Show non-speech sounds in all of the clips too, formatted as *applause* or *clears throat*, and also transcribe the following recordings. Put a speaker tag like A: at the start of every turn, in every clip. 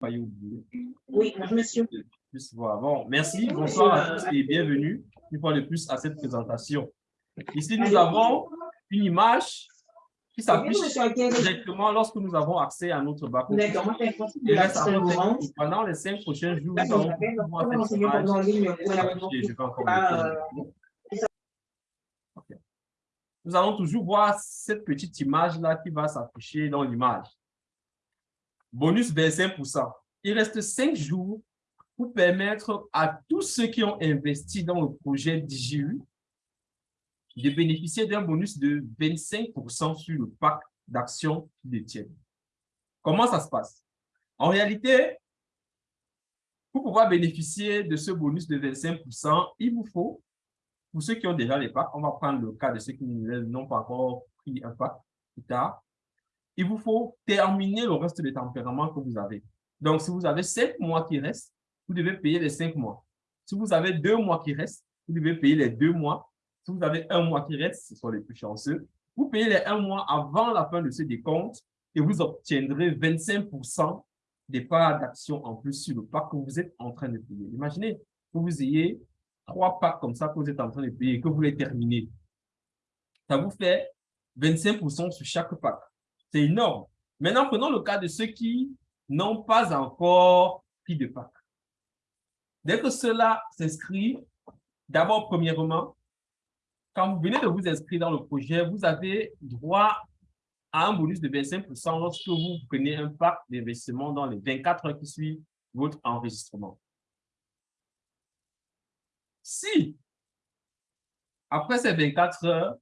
A: Oui, monsieur.
B: Bon, merci, bonsoir à tous et bienvenue une fois de plus à cette présentation. Ici, nous avons une image qui s'affiche directement lorsque nous avons accès à notre bac. Pendant les cinq prochains jours, nous allons pouvoir cette image. Je vais encore nous allons toujours voir cette petite image-là qui va s'afficher dans l'image. Bonus 25%. Il reste cinq jours pour permettre à tous ceux qui ont investi dans le projet DJU de bénéficier d'un bonus de 25% sur le pack d'actions qu'ils détiennent. Comment ça se passe? En réalité, pour pouvoir bénéficier de ce bonus de 25%, il vous faut pour ceux qui ont déjà les packs, on va prendre le cas de ceux qui n'ont pas encore pris un pack plus tard. Il vous faut terminer le reste des tempéraments que vous avez. Donc, si vous avez cinq mois qui restent, vous devez payer les cinq mois. Si vous avez deux mois qui restent, vous devez payer les deux mois. Si vous avez un mois qui reste, ce sont les plus chanceux, vous payez les un mois avant la fin de ce décompte et vous obtiendrez 25% des parts d'action en plus sur le pack que vous êtes en train de payer. Imaginez que vous ayez trois packs comme ça que vous êtes en train de payer et que vous les terminez. Ça vous fait 25% sur chaque pack. C'est énorme. Maintenant, prenons le cas de ceux qui n'ont pas encore pris de pack. Dès que cela s'inscrit, d'abord, premièrement, quand vous venez de vous inscrire dans le projet, vous avez droit à un bonus de 25% lorsque vous prenez un pack d'investissement dans les 24 heures qui suivent votre enregistrement. Si, après ces 24 heures,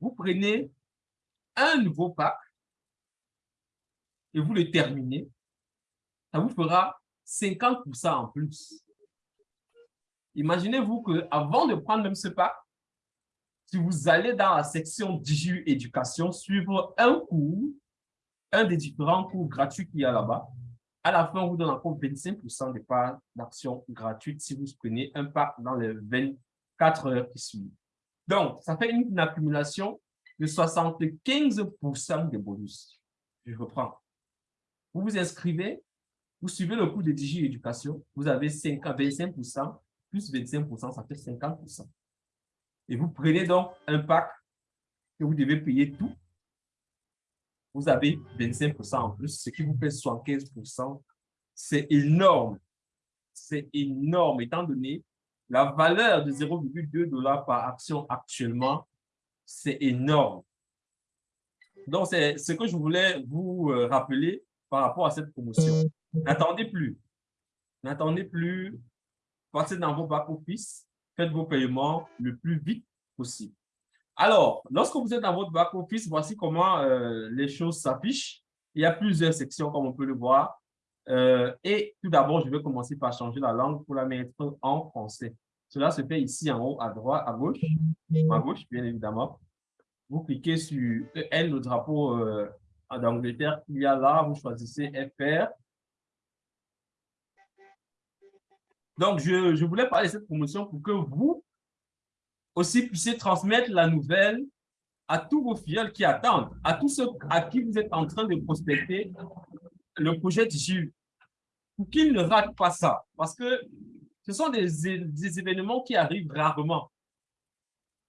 B: vous prenez un nouveau pack et vous le terminez, ça vous fera 50% en plus. Imaginez-vous qu'avant de prendre même ce pack, si vous allez dans la section Digi Éducation, suivre un cours, un des différents cours gratuits qu'il y a là-bas, à la fin, on vous donne encore 25% de parts d'action gratuites si vous prenez un pack dans les 24 heures qui suivent. Donc, ça fait une, accumulation de 75% de bonus. Je reprends. Vous vous inscrivez, vous suivez le cours de Digi Éducation, vous avez 5, 25%, plus 25%, ça fait 50%. Et vous prenez donc un pack que vous devez payer tout vous avez 25% en plus, ce qui vous fait 75%. C'est énorme. C'est énorme, étant donné la valeur de 0,2 dollars par action actuellement, c'est énorme. Donc, c'est ce que je voulais vous euh, rappeler par rapport à cette promotion. N'attendez plus. N'attendez plus. Passez dans vos back-office. Faites vos paiements le plus vite possible. Alors, lorsque vous êtes dans votre back-office, voici comment euh, les choses s'affichent. Il y a plusieurs sections, comme on peut le voir. Euh, et tout d'abord, je vais commencer par changer la langue pour la mettre en français. Cela se fait ici en haut, à droite, à gauche, à gauche, bien évidemment. Vous cliquez sur EL, le drapeau euh, d'Angleterre qu'il y a là. Vous choisissez FR. Donc, je, je voulais parler de cette promotion pour que vous, aussi puissiez transmettre la nouvelle à tous vos fidèles qui attendent, à tous ceux à qui vous êtes en train de prospecter le projet TIJU, pour qu'ils ne ratent pas ça. Parce que ce sont des, événements qui arrivent rarement.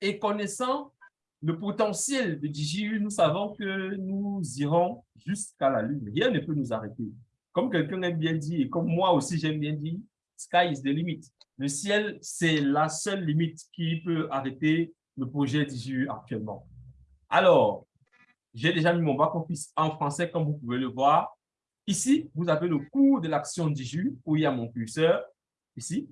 B: Et connaissant le potentiel de DJU, nous savons que nous irons jusqu'à la Lune. Rien ne peut nous arrêter. Comme quelqu'un aime bien dit, et comme moi aussi j'aime bien dire, sky is the limit. Le ciel, c'est la seule limite qui peut arrêter le projet d'IGU actuellement. Alors, j'ai déjà mis mon back-office en français, comme vous pouvez le voir. Ici, vous avez le coût de l'action d'IGU, où il y a mon curseur, ici,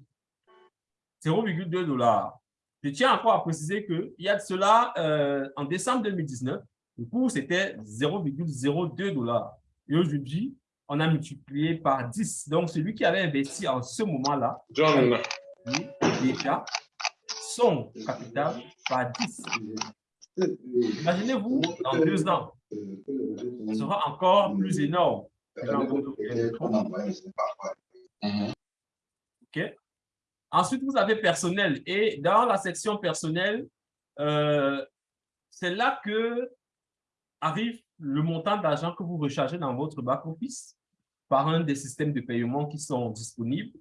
B: 0,2 dollars. Je tiens encore à préciser qu'il y a de cela, euh, en décembre 2019, le coût c'était 0,02 dollars. Et aujourd'hui, on a multiplié par 10. Donc, celui qui avait investi en ce moment-là, John, déjà son capital par 10. Imaginez-vous, dans deux ans, ce sera encore plus énorme. Ensuite, vous avez personnel. Et dans la section personnel, euh, c'est là que arrive le montant d'argent que vous rechargez dans votre back-office. par un des systèmes de paiement qui sont disponibles.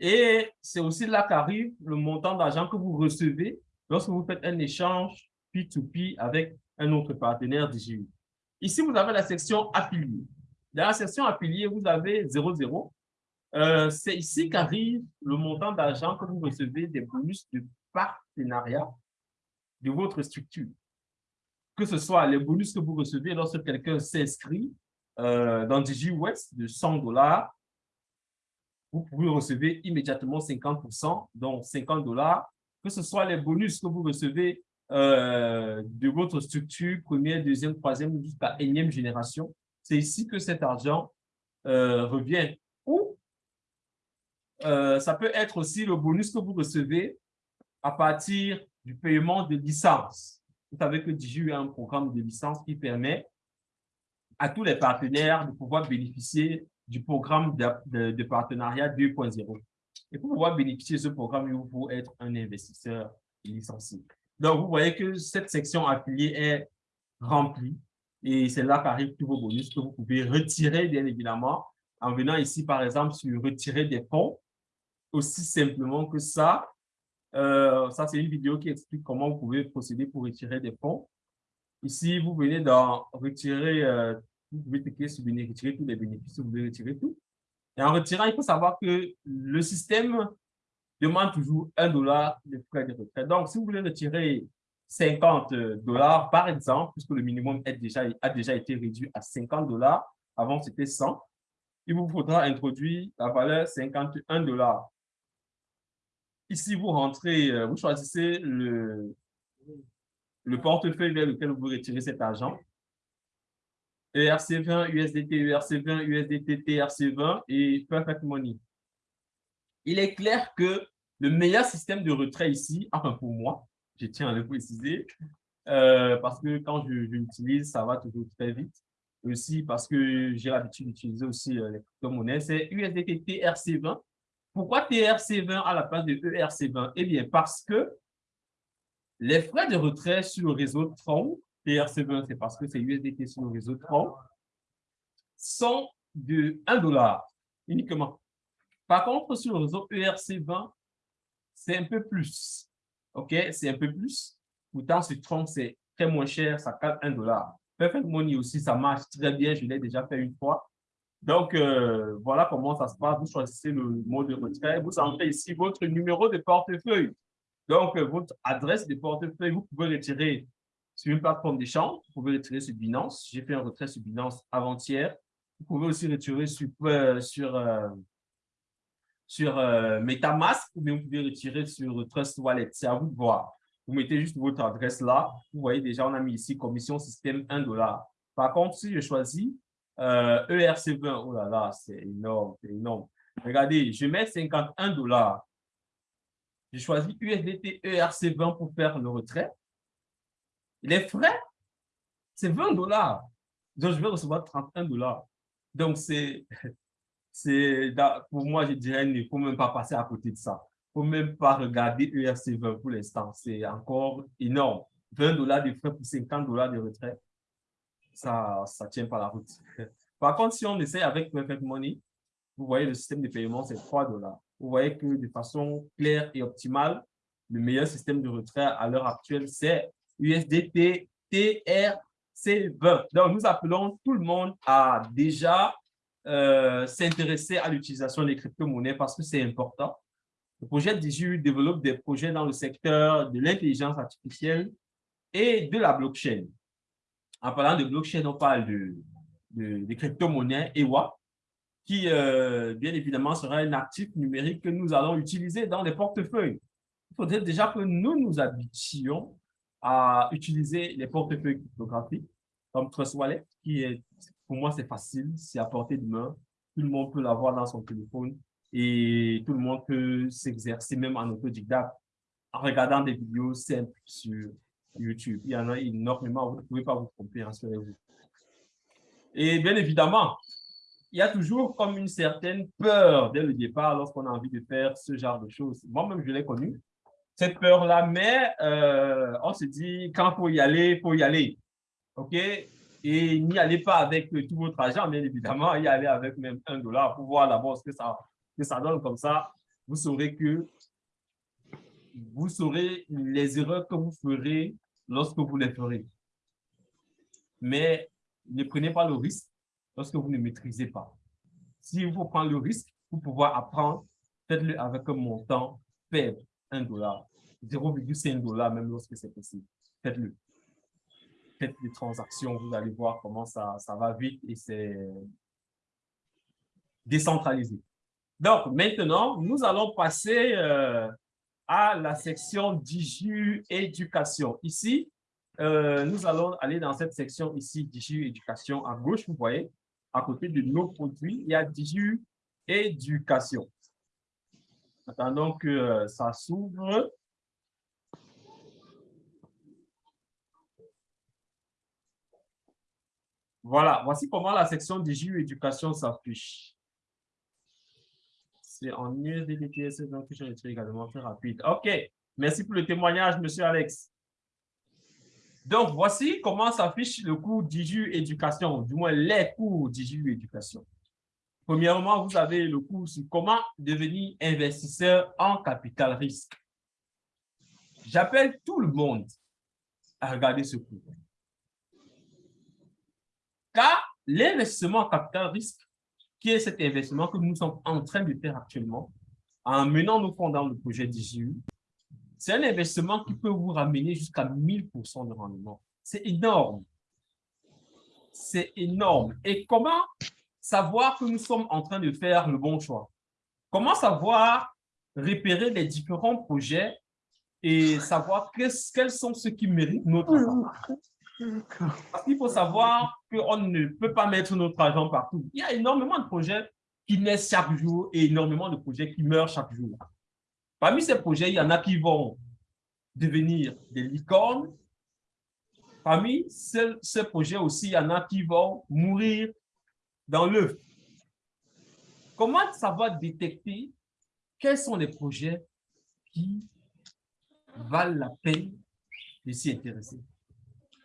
B: Et c'est aussi là qu'arrive le montant d'argent que vous recevez lorsque vous faites un échange P2P avec un autre partenaire DGU. Ici, vous avez la section affilié. Dans la section affilié, vous avez 00. Euh, c'est ici qu'arrive le montant d'argent que vous recevez des bonus de partenariat de votre structure. Que ce soit les bonus que vous recevez lorsque quelqu'un s'inscrit euh, dans DigiWest de 100 dollars, vous pouvez recevoir immédiatement 50%, donc 50 dollars. Que ce soit les bonus que vous recevez euh, de votre structure, première, deuxième, troisième, jusqu'à énième génération, c'est ici que cet argent revient. Euh, ça peut être aussi le bonus que vous recevez à partir du paiement de licence. Vous savez que DigiU a un programme de licence qui permet à tous les partenaires de pouvoir bénéficier du programme de, partenariat 2.0. Et pour pouvoir bénéficier de ce programme, il faut être un investisseur licencié. Donc, vous voyez que cette section affiliée est remplie et c'est là qu'arrivent tous vos bonus que vous pouvez retirer, bien évidemment, en venant ici, par exemple, sur retirer des fonds, aussi simplement que ça. Euh, ça, c'est une vidéo qui explique comment vous pouvez procéder pour retirer des fonds. Ici, vous venez d'en retirer euh, vous pouvez cliquer sur venir retirer tous les bénéfices, vous pouvez retirer tout. Et en retirant, il faut savoir que le système demande toujours un dollar de frais de retrait. Donc, si vous voulez retirer 50 dollars, par exemple, puisque le minimum est déjà, a déjà été réduit à 50 dollars, avant c'était 100, il vous faudra introduire la valeur 51 dollars. Ici, vous rentrez, euh, vous choisissez le, le portefeuille vers lequel vous retirez cet argent. ERC20, USDT, ERC20, USDT, TRC20 et Perfect Money. Il est clair que le meilleur système de retrait ici, enfin pour moi, je tiens à le préciser, euh, parce que quand je, l'utilise, ça va toujours très vite. Aussi parce que j'ai l'habitude d'utiliser aussi euh, les crypto-monnaies, c'est USDT TRC20. Pourquoi TRC20 à la place de ERC20 Eh bien, parce que les frais de retrait sur le réseau Tron TRC20, c'est parce que c'est USDT sur le réseau Tron, sont de 1 dollar uniquement. Par contre, sur le réseau ERC20, c'est un peu plus. OK? C'est un peu plus. Pourtant, sur Tron, c'est très moins cher, ça coûte 1 dollar. Perfect Money aussi, ça marche très bien. Je l'ai déjà fait une fois. Donc, euh, voilà comment ça se passe. Vous choisissez le mode de retrait. Vous entrez ici votre numéro de portefeuille. Donc, euh, votre adresse de portefeuille, vous pouvez retirer sur une plateforme d'échange. Vous pouvez retirer sur Binance. J'ai fait un retrait sur Binance avant-hier. Vous pouvez aussi retirer sur, euh, sur, sur MetaMask ou bien vous pouvez retirer sur Trust Wallet. C'est à vous de voir. Vous mettez juste votre adresse là. Vous voyez déjà, on a mis ici commission système 1 dollar. Par contre, si je choisis ERC20, e oh là là, c'est énorme, c'est énorme. Regardez, je mets 51 dollars. Je choisis USDT ERC20 pour faire le retrait. Les frais, c'est 20 dollars. Donc, je vais recevoir 31 dollars. Donc, c'est, *laughs* pour moi, je dirais, il ne faut même pas passer à côté de ça. Il ne faut même pas regarder ERC20 pour l'instant. C'est encore énorme. 20 dollars de frais pour 50 dollars de retrait, ça ne tient pas la route. *laughs* Par contre, si on essaie avec Perfect Money, vous voyez, le système de paiement, c'est 3 dollars. Vous voyez que de façon claire et optimale, le meilleur système de retrait à l'heure actuelle, c'est USDT TRC20. Donc, nous appelons tout le monde à déjà euh, s'intéresser à l'utilisation des crypto-monnaies parce que c'est important. Le projet DIGU développe des projets dans le secteur de l'intelligence artificielle et de la blockchain. En parlant de blockchain, on parle de, crypto-monnaies EWA, qui, euh, bien évidemment, sera un actif numérique que nous allons utiliser dans les portefeuilles. Il faudrait déjà que nous nous habitions à utiliser les portefeuilles cryptographiques comme Trust Wallet, qui pour moi, c'est facile, c'est à portée de main. Tout le monde peut l'avoir dans son téléphone et tout le monde peut s'exercer même en autodidacte en regardant des vidéos simples sur YouTube. Il y en a énormément, vous ne pouvez pas vous tromper, rassurez-vous. Et bien évidemment, il y a toujours comme une certaine peur dès le départ lorsqu'on a envie de faire ce genre de choses. Moi-même, je l'ai connu cette peur-là, mais euh, on se dit, quand il faut y aller, il faut y aller. OK? Et n'y allez pas avec tout votre argent, bien évidemment, y allez avec même un dollar pour voir d'abord ce que ça, que ça donne comme ça. Vous saurez que vous saurez les erreurs que vous ferez lorsque vous les ferez. Mais ne prenez pas le risque lorsque vous ne maîtrisez pas. Si vous prenez le risque pour pouvoir apprendre, faites-le avec un montant faible, 1 dollar, 0,5 dollar même lorsque c'est possible. Faites-le. Faites des transactions, vous allez voir comment ça, ça va vite et c'est décentralisé. Donc, maintenant, nous allons passer euh, à la section DIGU éducation. Ici, euh, nous allons aller dans cette section ici, DIGU éducation. À gauche, vous voyez, à côté de nos produits, il y a DIGU éducation. Attendons que euh, ça s'ouvre. Voilà, voici comment la section DIGU éducation s'affiche. C'est en USDTS, donc je également très rapide. OK, merci pour le témoignage, monsieur Alex. Donc, voici comment s'affiche le cours d'IJU Éducation, du moins les cours d'IJU Éducation. Premièrement, vous avez le cours sur comment devenir investisseur en capital risque. J'appelle tout le monde à regarder ce cours. Car l'investissement en capital risque qui est cet investissement que nous sommes en train de faire actuellement en menant nos fonds dans le projet d'IGU. C'est un investissement qui peut vous ramener jusqu'à 1000% de rendement. C'est énorme. C'est énorme. Et comment savoir que nous sommes en train de faire le bon choix? Comment savoir repérer les différents projets et savoir quels sont ceux qui méritent notre attention? Parce qu'il faut savoir qu'on ne peut pas mettre notre argent partout. Il y a énormément de projets qui naissent chaque jour et énormément de projets qui meurent chaque jour. Parmi ces projets, il y en a qui vont devenir des licornes. Parmi ces, projets aussi, il y en a qui vont mourir dans l'œuf. Comment savoir détecter quels sont les projets qui valent la peine de s'y intéresser?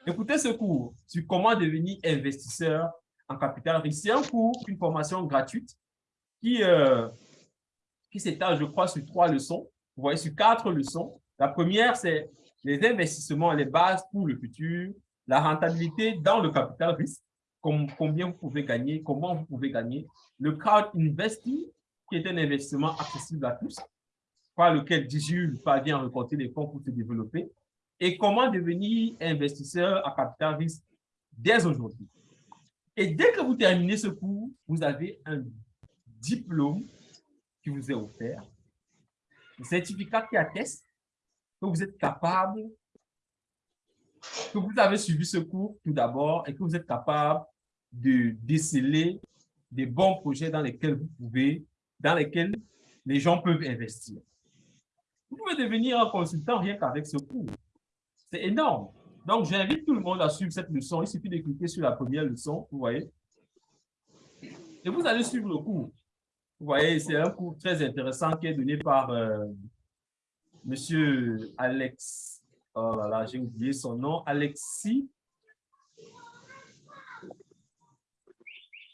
B: Écoutez ce cours sur comment devenir investisseur en capital risque. C'est un cours, une formation gratuite qui, euh, qui s'étale, je crois, sur trois leçons. Vous voyez, sur quatre leçons. La première, c'est les investissements, les bases pour le futur, la rentabilité dans le capital risque, combien vous pouvez gagner, comment vous pouvez gagner, le crowd investing, qui est un investissement accessible à tous, par lequel DIGU parvient à reporter les fonds pour se développer, et comment devenir investisseur à capital risque dès aujourd'hui? Et dès que vous terminez ce cours, vous avez un diplôme qui vous est offert, un certificat qui atteste que vous êtes capable, que vous avez suivi ce cours tout d'abord et que vous êtes capable de déceler des bons projets dans lesquels vous pouvez, dans lesquels les gens peuvent investir. Vous pouvez devenir un consultant rien qu'avec ce cours. C'est énorme. Donc, j'invite tout le monde à suivre cette leçon. Il suffit de cliquer sur la première leçon, vous voyez. Et vous allez suivre le cours. Vous voyez, c'est un cours très intéressant qui est donné par euh, Monsieur Alex. Oh là là, j'ai oublié son nom. Alexis.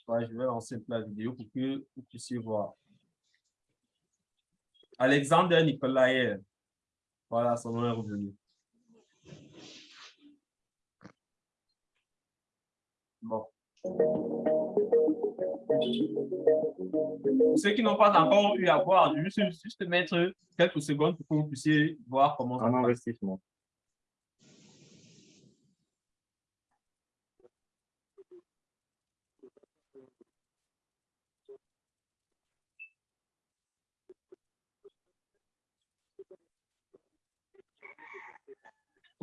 B: je vais lancer la vidéo pour que vous puissiez voir. Alexander Nicolaïev. Voilà, son nom est revenu. Bon. Pour ceux qui n'ont pas encore eu à voir, je vais juste mettre quelques secondes pour que vous puissiez voir comment ça
A: Un investissement.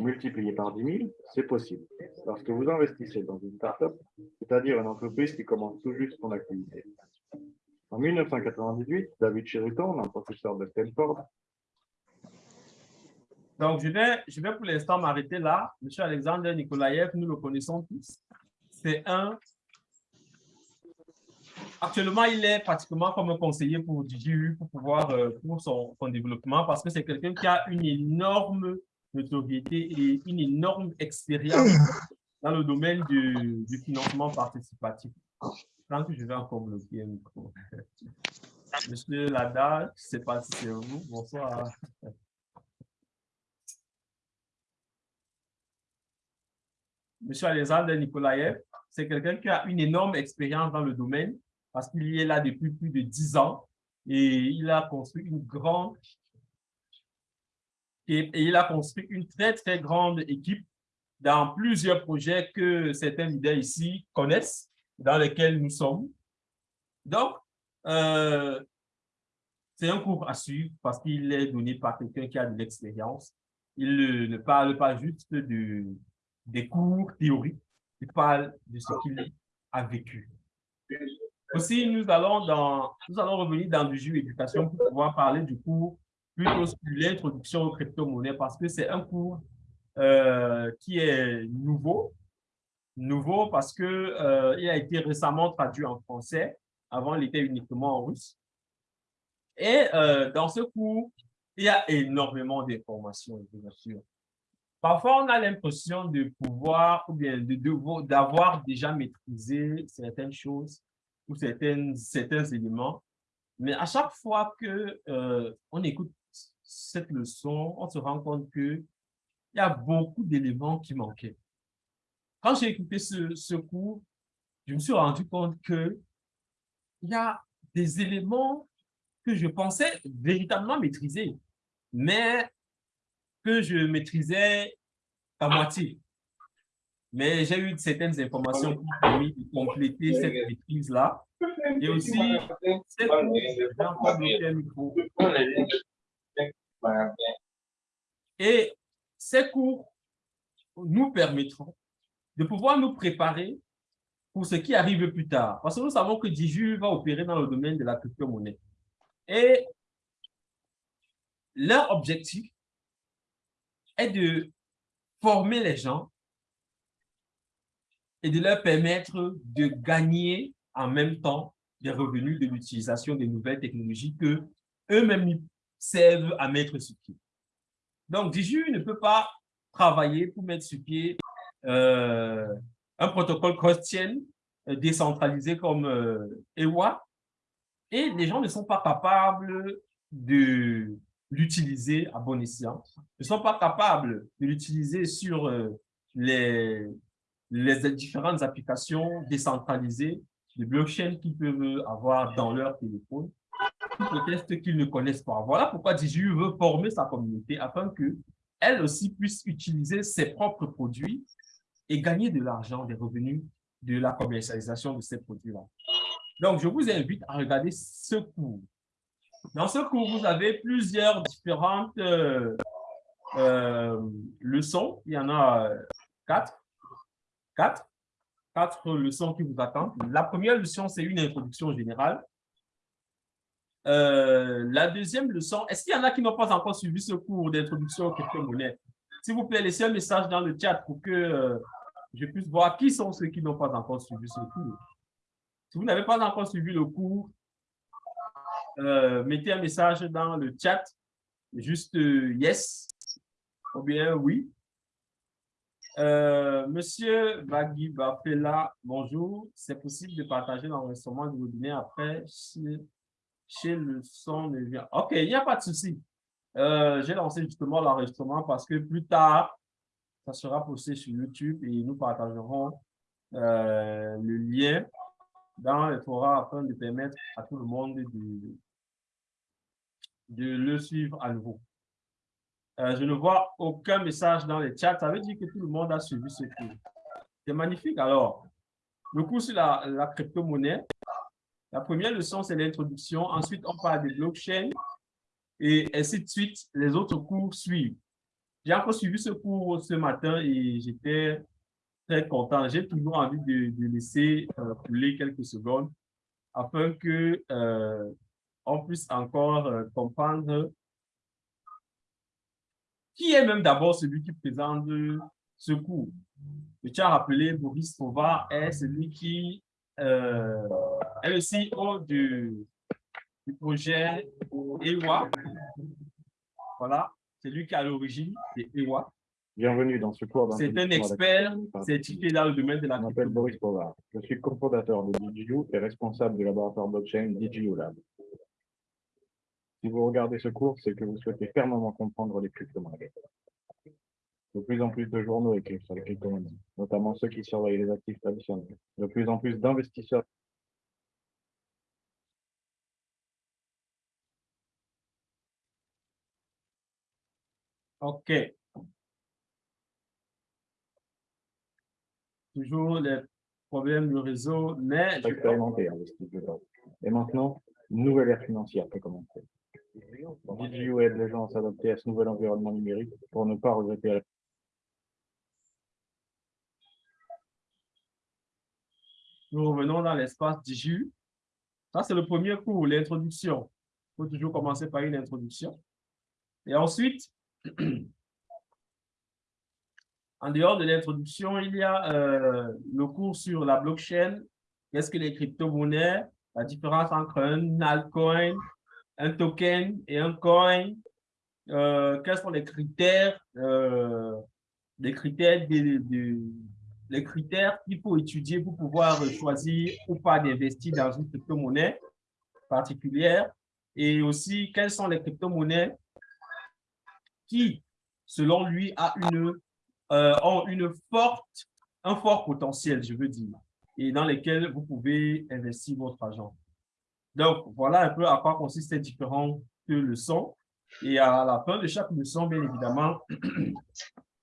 A: multiplié par 10 000, c'est possible. Lorsque vous investissez dans une start-up, c'est-à-dire une entreprise qui commence tout juste son activité. En 1998, David Sheraton, un professeur de Stanford,
B: donc, je vais, je vais pour l'instant m'arrêter là. Monsieur Alexandre Nikolaev, nous le connaissons tous. C'est un... Actuellement, il est pratiquement comme un conseiller pour DJU pour pouvoir, euh, pour son, son développement, parce que c'est quelqu'un qui a une énorme notoriété et une énorme expérience dans le domaine du, financement participatif. Que je vais encore bloquer un micro. *laughs* Monsieur Lada, je ne sais pas si c'est vous. Bonsoir. Monsieur Alexandre Nikolaev, c'est quelqu'un qui a une énorme expérience dans le domaine parce qu'il est là depuis plus de dix ans et il a construit une grande et, il a construit une très, très grande équipe dans plusieurs projets que certains leaders ici connaissent, dans lesquels nous sommes. Donc, euh, c'est un cours à suivre parce qu'il est donné par quelqu'un qui a de l'expérience. Il ne parle pas juste de, des cours théoriques, il parle de ce qu'il a vécu. Aussi, nous allons, dans, nous allons revenir dans du jeu éducation pour pouvoir parler du cours plutôt sur l'introduction aux crypto-monnaies parce que c'est un cours euh, qui est nouveau. Nouveau parce que euh, a été récemment traduit en français. Avant, il était uniquement en russe. Et euh, dans ce cours, il y a énormément d'informations, bien sûr. Parfois, on a l'impression de pouvoir ou bien d'avoir déjà maîtrisé certaines choses ou certaines, certains éléments. Mais à chaque fois que euh, on écoute cette leçon, on se rend compte qu'il y a beaucoup d'éléments qui manquaient. Quand j'ai écouté ce, cours, je me suis rendu compte qu'il y a des éléments que je pensais véritablement maîtriser, mais que je maîtrisais à moitié. Mais j'ai eu certaines informations qui m'ont permis de compléter cette maîtrise-là. Et aussi, cette cours, Et ces cours nous permettront de pouvoir nous préparer pour ce qui arrive plus tard. Parce que nous savons que Diju va opérer dans le domaine de la crypto-monnaie. Et leur objectif est de former les gens et de leur permettre de gagner en même temps des revenus de l'utilisation des nouvelles technologies que eux-mêmes servent à mettre sur pied. Donc, Diju ne peut pas travailler pour mettre sur pied euh, un protocole cross-chain euh, décentralisé comme euh, EWA et les gens ne sont pas capables de l'utiliser à bon escient, ne sont pas capables de l'utiliser sur euh, les, les différentes applications décentralisées de blockchain qu'ils peuvent avoir dans leur téléphone, peut-être qu'ils ne connaissent pas. Voilà pourquoi DJU veut former sa communauté afin qu'elle aussi puisse utiliser ses propres produits et gagner de l'argent, des revenus de la commercialisation de ces produits-là. Donc, je vous invite à regarder ce cours. Dans ce cours, vous avez plusieurs différentes euh, euh, leçons. Il y en a euh, quatre. Quatre. Quatre leçons qui vous attendent. La première leçon, c'est une introduction générale. La deuxième leçon, est-ce qu'il y en a qui n'ont pas encore suivi ce cours d'introduction aux crypto-monnaies? S'il vous plaît, laissez un message dans le chat pour que je puisse voir qui sont ceux qui n'ont pas encore suivi ce cours. Si vous n'avez pas encore suivi le cours, euh, mettez un message dans le chat, juste euh, yes ou bien oui. Euh, Monsieur Bagui Bafela, bonjour. C'est possible de partager l'enregistrement du webinaire après chez, le son de vient. OK, il n'y a pas de souci. J'ai lancé justement l'enregistrement parce que plus tard, ça sera posté sur YouTube et nous partagerons le lien dans le forum afin de permettre à tout le monde de, le suivre à nouveau. Euh, je ne vois aucun message dans le chat. Ça veut dire que tout le monde a suivi ce cours. C'est magnifique. Alors, le cours sur la, la crypto-monnaie. La première leçon, c'est l'introduction. Ensuite, on parle des blockchains et ainsi de suite. Les autres cours suivent. J'ai encore suivi ce cours ce matin et j'étais très content. J'ai toujours envie de, laisser euh, couler quelques secondes afin que euh, on puisse encore euh, comprendre qui est même d'abord celui qui présente ce cours. Je tiens à rappeler, Boris Fova est celui qui euh, est le CEO du, du projet EWA. Voilà, c'est lui qui est à l'origine de EWA.
A: Bienvenue dans ce cours
B: C'est un expert certifié dans le domaine de la
A: Je m'appelle Boris Povard. Je suis cofondateur de DigiU et responsable du laboratoire blockchain DigiU Lab. Si vous regardez ce cours, c'est que vous souhaitez fermement comprendre les crypto-monnaies. De plus en plus de journaux écrivent sur les crypto-monnaies, notamment ceux qui surveillent les actifs traditionnels. De plus en plus d'investisseurs
B: OK. Toujours les problèmes du réseau, mais...
A: Expérimenté, Et maintenant, une nouvelle ère financière peut commencer. DigiU aide les gens à s'adapter à ce nouvel environnement numérique pour ne pas regretter
B: Nous revenons dans l'espace DigiU. Ça, c'est le premier cours, l'introduction. Il faut toujours commencer par une introduction. Et ensuite, *clears throat* en dehors de l'introduction, il y a euh, le cours sur la blockchain. Qu'est-ce que les crypto-monnaies? La différence entre un altcoin, un token et un coin. Euh, quels sont les critères, euh, les critères, les critères qu'il faut étudier pour pouvoir choisir ou pas d'investir dans une crypto-monnaie particulière et aussi quelles sont les crypto-monnaies qui, selon lui, a une, euh, ont une forte, un fort potentiel, je veux dire, et dans lesquels vous pouvez investir votre argent. Donc, voilà un peu à quoi consistent ces différentes leçons. Et à la fin de chaque leçon, bien évidemment, *clears throat*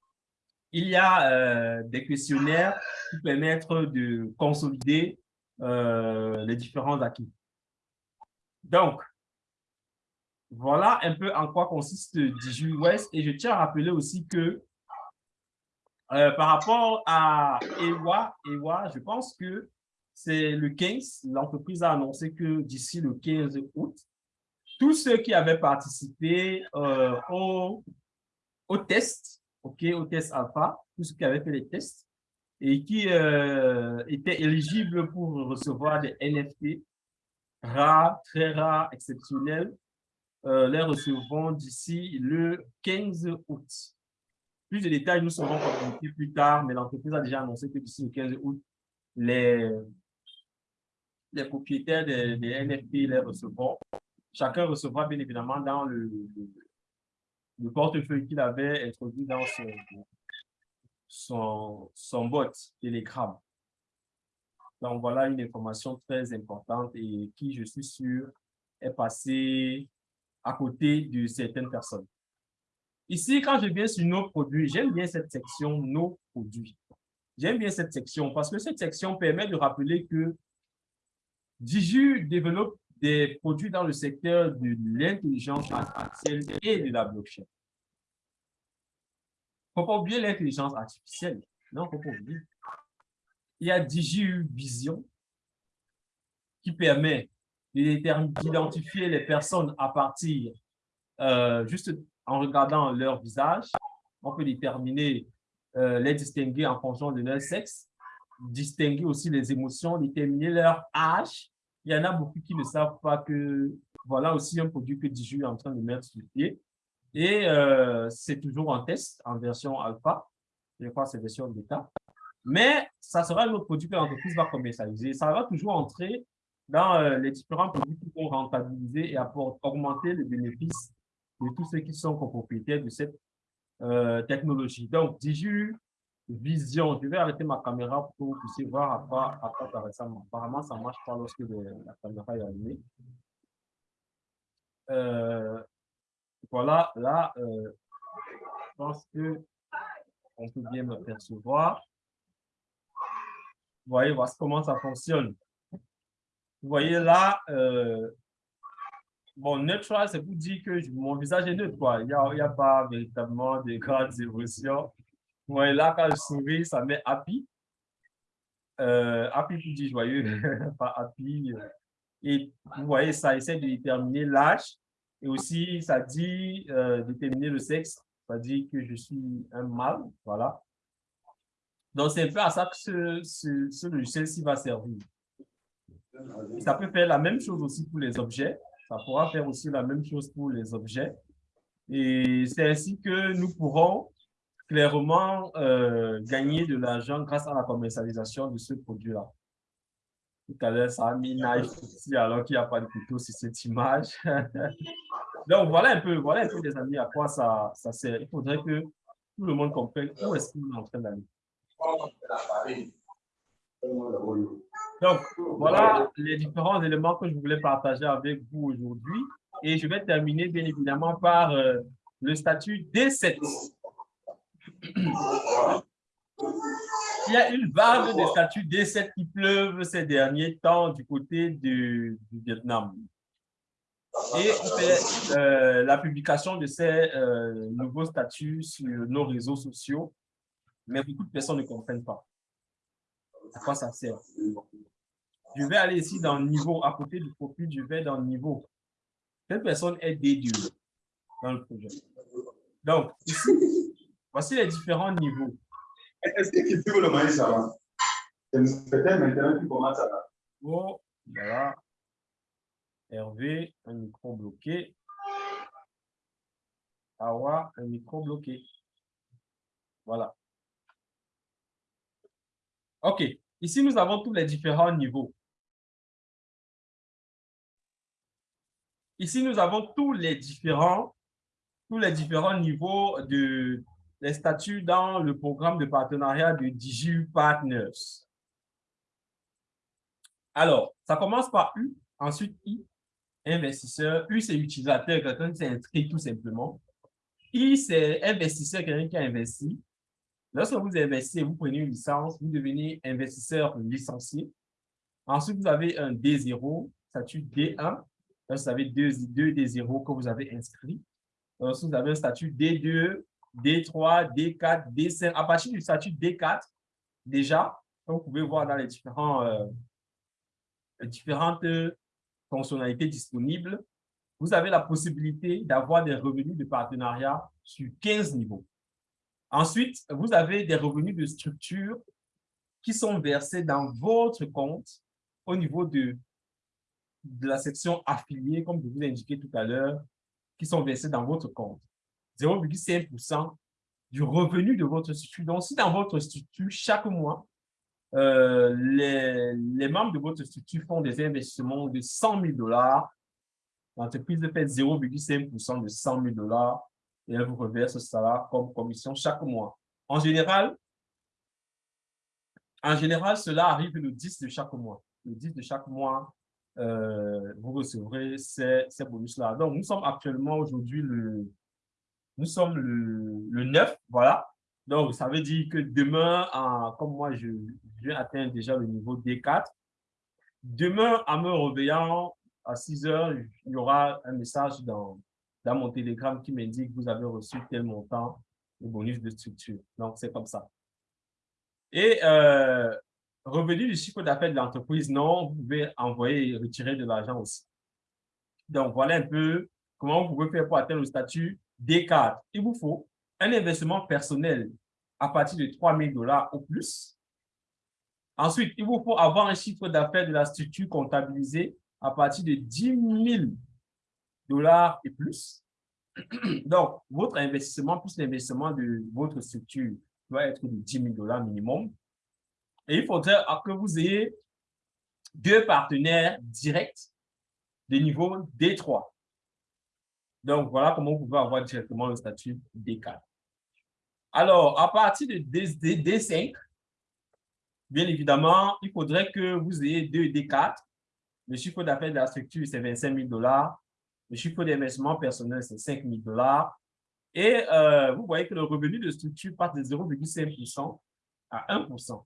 B: il y a euh, des questionnaires qui permettent de consolider euh, les différents acquis. Donc, voilà un peu en quoi consiste DigiWest. Et je tiens à rappeler aussi que euh, par rapport à EWA, EWA, je pense que c'est le 15, l'entreprise a annoncé que d'ici le 15 août, tous ceux qui avaient participé au, test, ok, au test alpha, tous ceux qui avaient fait les tests et qui euh, étaient éligibles pour recevoir des NFT rares, très rares, exceptionnels, euh, les recevront d'ici le 15 août. Plus de détails nous seront communiqués plus tard, mais l'entreprise a déjà annoncé que d'ici le 15 août, les, les propriétaires des, NFT les recevront. Chacun recevra bien évidemment dans le, le, portefeuille qu'il avait introduit dans son, son, son bot Telegram. Donc, voilà une information très importante et qui, je suis sûr, est passée à côté de certaines personnes. Ici, quand je viens sur nos produits, j'aime bien cette section nos produits. J'aime bien cette section parce que cette section permet de rappeler que Diju développe des produits dans le secteur de l'intelligence artificielle et de la blockchain. Il ne faut pas oublier l'intelligence artificielle. Non, il ne faut. Il y a Diju Vision qui permet d'identifier les personnes à partir, euh, juste en regardant leur visage. On peut déterminer, euh, les distinguer en fonction de leur sexe, distinguer aussi les émotions, déterminer leur âge. Il y en a beaucoup qui ne savent pas que voilà aussi un produit que Diju est en train de mettre sur pied. Et euh, c'est toujours en test, en version alpha. Je crois que c'est version bêta. Mais ça sera un autre produit que l'entreprise va commercialiser. Ça va toujours entrer dans euh, les différents produits qui vont rentabiliser et augmenter les bénéfices de tous ceux qui sont copropriétaires de cette euh, technologie. Donc, Diju Vision, je vais arrêter ma caméra pour que vous puissiez voir à quoi, à quoi. Apparemment, ça ne marche pas lorsque la caméra est allumée. Euh, voilà, là, je pense que on peut bien me percevoir. Vous voyez, voici comment ça fonctionne. Vous voyez là, euh, bon, neutral, c'est pour dire que mon visage est neutre. Il n'y a, pas véritablement de grandes émotions. Voyez là, quand je souris, ça met happy. Euh, happy pour dire joyeux, *laughs* pas happy. Et vous voyez, ça essaie de déterminer l'âge. Et aussi, ça dit euh, déterminer le sexe. Ça dit que je suis un mâle, voilà. Donc, c'est un peu à ça que ce, ce, ce logiciel-ci va servir. Ça peut faire la même chose aussi pour les objets. Ça pourra faire aussi la même chose pour les objets. Et c'est ainsi que nous pourrons clairement euh, gagner de l'argent grâce à la commercialisation de ce produit-là. Tout à l'heure, ça a mis knife ici alors qu'il n'y a pas de couteau sur cette image. *laughs* Donc, voilà un peu, voilà un peu, les amis, à quoi ça, ça sert. Il faudrait que tout le monde comprenne où est-ce qu'on est en train d'aller. Donc, voilà les différents éléments que je voulais partager avec vous aujourd'hui. Et je vais terminer, bien évidemment, par euh, le statut D7. *coughs* Il y a une vague de statuts D7 qui pleuvent ces derniers temps du côté du, Vietnam. Et on fait euh, la publication de ces euh, nouveaux statuts sur nos réseaux sociaux, mais beaucoup de personnes ne comprennent pas à quoi ça sert. Je vais aller ici dans le niveau, à côté du profil, je vais dans le niveau. Quelle personne est dédiée dans le projet? Donc, voici les différents niveaux.
C: Est-ce que tu veux le maïs avant? Peut-être maintenant tu commences à là.
B: Oh, voilà. Hervé, un micro bloqué. Awa, un micro bloqué. Voilà. OK. Ici, nous avons tous les différents niveaux. Ici, nous avons tous les différents, tous les différents niveaux de les statuts dans le programme de partenariat de DigiU Partners. Alors, ça commence par U, ensuite I, investisseur. U, c'est utilisateur, quelqu'un qui s'est inscrit tout simplement. I, c'est investisseur, quelqu'un qui a investi. Lorsque vous investissez, vous prenez une licence, vous devenez investisseur licencié. Ensuite, vous avez un D0, statut D1. Là, vous avez deux, deux D0 que vous avez inscrits. Ensuite, vous avez un statut D2, D3, D4, D5. À partir du statut D4, déjà, comme vous pouvez voir dans euh, les différentes fonctionnalités disponibles, vous avez la possibilité d'avoir des revenus de partenariat sur 15 niveaux. Ensuite, vous avez des revenus de structure qui sont versés dans votre compte au niveau de, de la section affiliée, comme je vous ai indiqué tout à l'heure, qui sont versés dans votre compte. 0,5% du revenu de votre structure. Donc, si dans votre structure, chaque mois, euh, les, membres de votre structure font des investissements de 100 000 dollars, l'entreprise fait 0,5% de 100 000 dollars, et elle vous reverse cela comme commission chaque mois. En général, en général, cela arrive le 10 de chaque mois. Le 10 de chaque mois, euh, vous recevrez ces, ces bonus-là. Donc, nous sommes actuellement aujourd'hui le, nous sommes le, le 9, voilà. Donc, ça veut dire que demain, comme moi, je, je viens atteindre déjà le niveau D4. Demain, en me réveillant à 6 heures, il y aura un message dans, dans mon télégramme qui m'indique que vous avez reçu tel montant de bonus de structure. Donc, c'est comme ça. Et euh, revenu du chiffre d'affaires de l'entreprise, non, vous pouvez envoyer et retirer de l'argent aussi. Donc, voilà un peu comment vous pouvez faire pour atteindre le statut D4. Il vous faut un investissement personnel à partir de 3 000 dollars ou plus. Ensuite, il vous faut avoir un chiffre d'affaires de la structure comptabilisé à partir de 10 000 dollars et plus. *clears throat* Donc, votre investissement plus l'investissement de votre structure doit être de 10 000 dollars minimum. Et il faudrait que vous ayez deux partenaires directs de niveau D3. Donc, voilà comment vous pouvez avoir directement le statut D4. Alors, à partir de D, 5 bien évidemment, il faudrait que vous ayez deux D4. Le chiffre d'affaires de la structure, c'est 25 000 dollars. Le chiffre d'investissement personnel, c'est 5 000 dollars. Et euh, vous voyez que le revenu de structure passe de 0,5% à 1%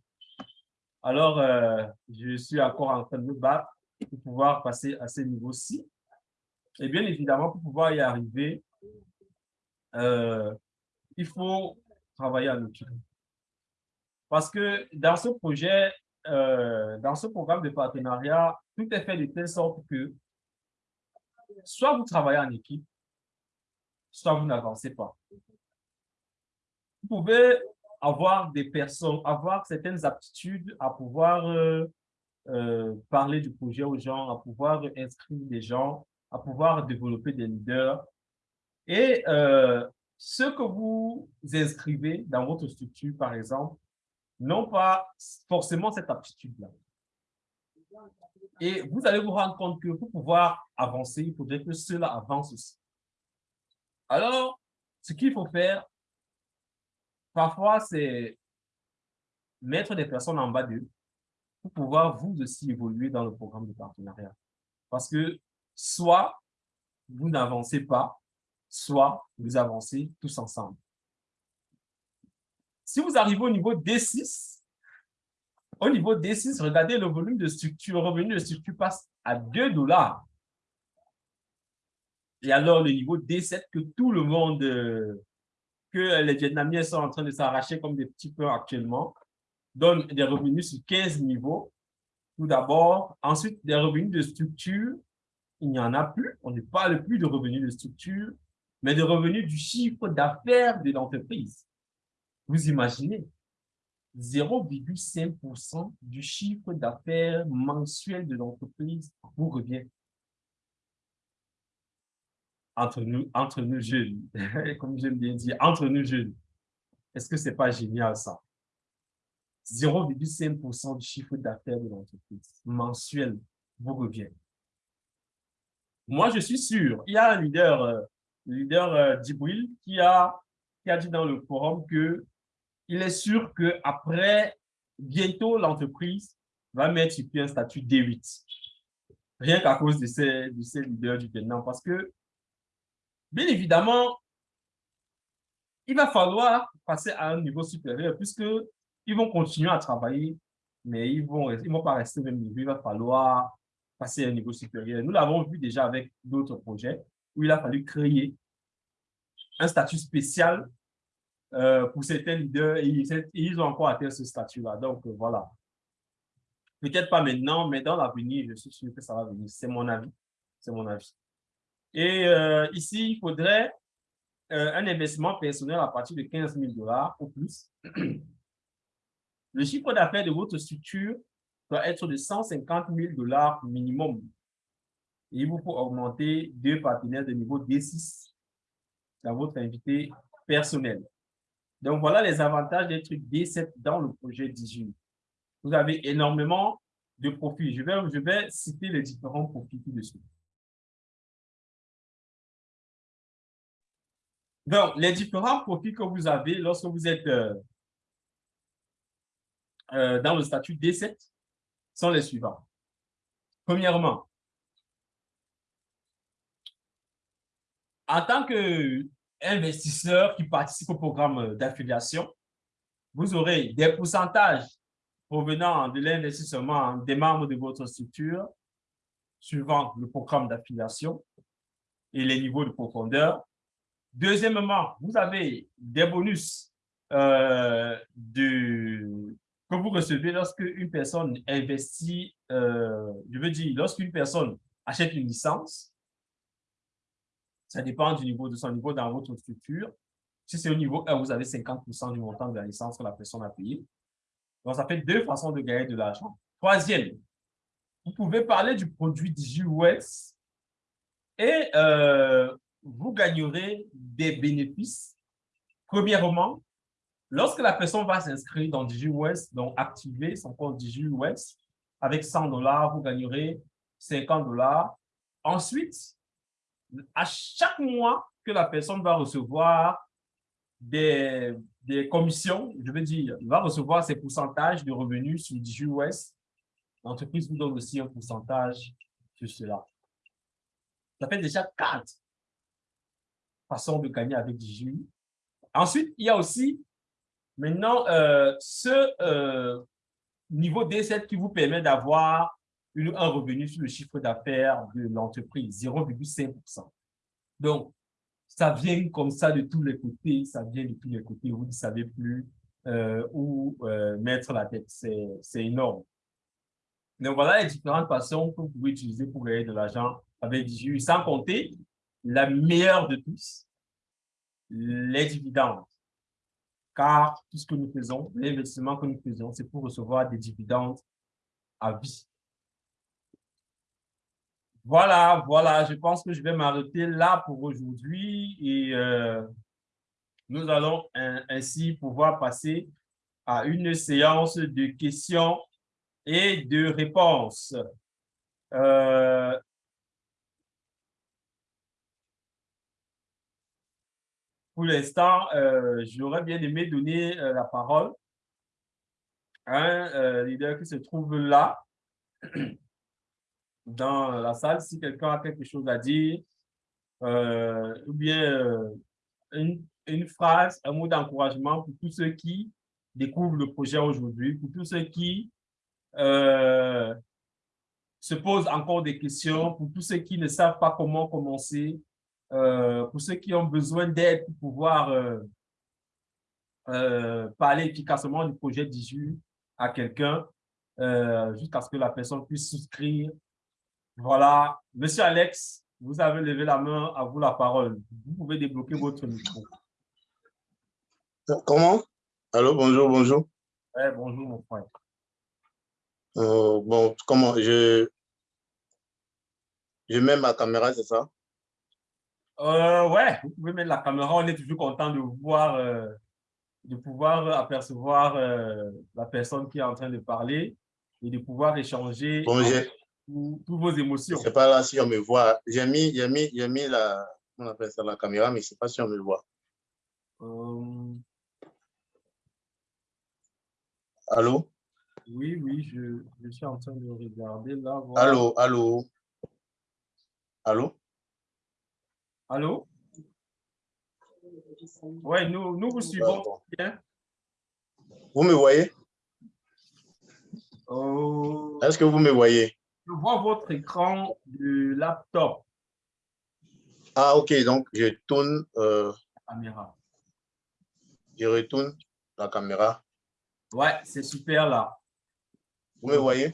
B: Alors, euh, je suis encore en train de me battre pour pouvoir passer à ce niveau-ci. Et bien évidemment, pour pouvoir y arriver, euh, il faut travailler en équipe. Parce que dans ce projet, dans ce programme de partenariat, tout est fait de telle sorte que soit vous travaillez en équipe, soit vous n'avancez pas. Vous pouvez avoir des personnes, avoir certaines aptitudes à pouvoir euh, euh, parler du projet aux gens, à pouvoir inscrire des gens, à pouvoir développer des leaders. Et euh, ce que vous inscrivez dans votre structure, par exemple, n'ont pas forcément cette aptitude-là. Et vous allez vous rendre compte que pour pouvoir avancer, il faudrait que cela avance aussi. Alors, ce qu'il faut faire, parfois, c'est mettre des personnes en bas d'eux pour pouvoir vous aussi évoluer dans le programme de partenariat. Parce que soit vous n'avancez pas, soit vous avancez tous ensemble. Si vous arrivez au niveau D6, au niveau D6, regardez le volume de structure, le revenu de structure passe à 2 dollars. Et alors, le niveau D7 que tout le monde, que les Vietnamiens sont en train de s'arracher comme des petits peu actuellement, donne des revenus sur 15 niveaux. Tout d'abord. Ensuite, des revenus de structure, il n'y en a plus. On ne parle plus de revenus de structure, mais de revenus du chiffre d'affaires de l'entreprise. Vous imaginez, 0,5% du chiffre d'affaires mensuel de l'entreprise vous revient. Entre nous, entre nous jeunes, *laughs* comme j'aime bien dire, entre nous jeunes. Est-ce que ce n'est pas génial ça? 0,5% du chiffre d'affaires de l'entreprise mensuel vous revient. Moi, je suis sûr, il y a un leader, euh, leader euh, qui a, qui a dit dans le forum que il est sûr qu'après, bientôt, l'entreprise va mettre sur pied un statut D8. Rien qu'à cause de ces, de ces leaders du Vietnam. Parce que, bien évidemment, il va falloir passer à un niveau supérieur puisqu'ils vont continuer à travailler, mais ils ne vont, ils vont pas rester au même niveau. Il va falloir passer à un niveau supérieur. Nous l'avons vu déjà avec d'autres projets où il a fallu créer un statut spécial euh, pour certains leaders, ils, ils, ont encore atteint ce statut-là. Donc, euh, voilà. Peut-être pas maintenant, mais dans l'avenir, je suis sûr que ça va venir. C'est mon avis. C'est mon avis. Et euh, ici, il faudrait un investissement personnel à partir de 15 000 dollars ou plus. *clears throat* Le chiffre d'affaires de votre structure doit être de 150 000 dollars minimum. Et vous faut augmenter deux partenaires de niveau D6 dans votre invité personnel. Donc, voilà les avantages d'être D7 dans le projet 18. Vous avez énormément de profits. Je vais, je vais citer les différents profits dessus. Donc, les différents profits que vous avez lorsque vous êtes euh, euh, dans le statut D7 sont les suivants. Premièrement, en tant que investisseurs qui participent au programme d'affiliation, vous aurez des pourcentages provenant de l'investissement des membres de votre structure suivant le programme d'affiliation et les niveaux de profondeur. Deuxièmement, vous avez des bonus euh, de, que vous recevez lorsque une personne investit, euh, je veux dire, lorsqu'une personne achète une licence, ça dépend du niveau de son niveau dans votre structure. Si c'est au niveau 1, vous avez 50% du montant de la licence que la personne a payé. Donc, ça fait deux façons de gagner de l'argent. Troisième, vous pouvez parler du produit DigiWest et euh, vous gagnerez des bénéfices. Premièrement, lorsque la personne va s'inscrire dans DigiWest, donc activer son compte DigiWest, avec 100 dollars, vous gagnerez 50 dollars. Ensuite, à chaque mois que la personne va recevoir des, commissions, je veux dire, va recevoir ses pourcentages de revenus sur DigiWest, l'entreprise vous donne aussi un pourcentage sur cela. Ça fait déjà quatre façons de gagner avec DigiU. Ensuite, il y a aussi maintenant euh, ce euh, niveau D7 qui vous permet d'avoir un revenu sur le chiffre d'affaires de l'entreprise, 0,5%. Donc, ça vient comme ça de tous les côtés, ça vient de tous les côtés, vous ne savez plus euh, où mettre la tête, c'est énorme. Donc, voilà les différentes façons que vous pouvez utiliser pour gagner de l'argent avec DJU, sans compter la meilleure de tous, les dividendes. Car tout ce que nous faisons, l'investissement que nous faisons, c'est pour recevoir des dividendes à vie. Voilà, voilà, je pense que je vais m'arrêter là pour aujourd'hui et euh, nous allons ainsi pouvoir passer à une séance de questions et de réponses. Euh, pour l'instant, euh, j'aurais bien aimé donner euh, la parole à un leader qui se trouve là, *clears throat* dans la salle. Si quelqu'un a quelque chose à dire, ou bien une, phrase, un mot d'encouragement pour tous ceux qui découvrent le projet aujourd'hui, pour tous ceux qui euh, se posent encore des questions, pour tous ceux qui ne savent pas comment commencer, euh, pour ceux qui ont besoin d'aide pour pouvoir euh, parler efficacement du projet d'IJU à quelqu'un, jusqu'à ce que la personne puisse souscrire. Voilà. Monsieur Alex, vous avez levé la main, à vous la parole. Vous pouvez débloquer votre micro.
D: Comment? Allô, bonjour, bonjour.
B: bonjour, mon frère.
D: Euh, bon, comment? Je, je mets ma caméra, c'est ça?
B: Euh, ouais, vous pouvez mettre la caméra. On est toujours content de voir, euh, de pouvoir apercevoir euh, la personne qui est en train de parler et de pouvoir échanger
D: bon,
B: toutes vos émotions.
D: C'est pas là si on me voit. J'ai mis, mis, mis la, on appelle ça la caméra, mais c'est pas si on me voit. Allô?
B: Oui, oui, je, je, suis en train de regarder là.
D: Allô, allô? Allô?
B: Allô? Oui, nous, nous vous suivons bien.
D: Vous me voyez?
B: Oh.
D: Est-ce que vous me voyez?
B: Je vois votre écran du laptop.
D: Ah, ok, donc je tourne. Euh,
B: la caméra.
D: Je retourne la caméra.
B: Ouais, c'est super là.
D: Vous me voyez?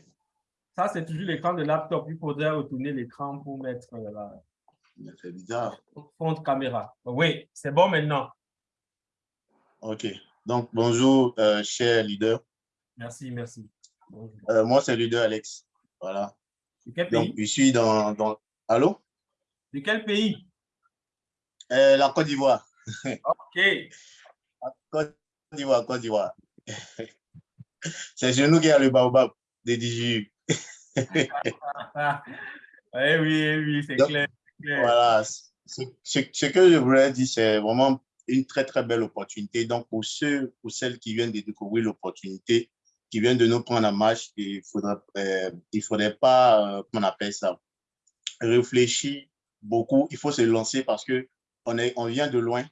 B: Ça, c'est toujours l'écran de laptop. Il faudrait retourner l'écran pour mettre euh, la
D: c'est bizarre.
B: fond de caméra. Oui, c'est bon maintenant.
D: OK. Donc, bonjour, euh, cher leader.
B: Merci, merci.
D: Euh, moi, c'est leader Alex. Voilà.
B: De quel pays?
D: Donc, je suis dans... dans... Allô?
B: De quel pays?
D: la Côte d'Ivoire. *laughs*
B: OK.
D: Côte d'Ivoire, Côte d'Ivoire. *laughs* c'est chez nous qu'il y a le baobab des DJU. *laughs*
B: oui, oui, oui, c'est clair,
D: Voilà. Ce, ce, que je voulais dire, c'est vraiment une très, très belle opportunité. Donc, pour ceux ou celles qui viennent de découvrir l'opportunité, qui viennent de nous prendre en marche, il faudrait, euh, faudrait pas, euh, comment on appelle ça, réfléchir beaucoup. Il faut se lancer parce que on vient de loin.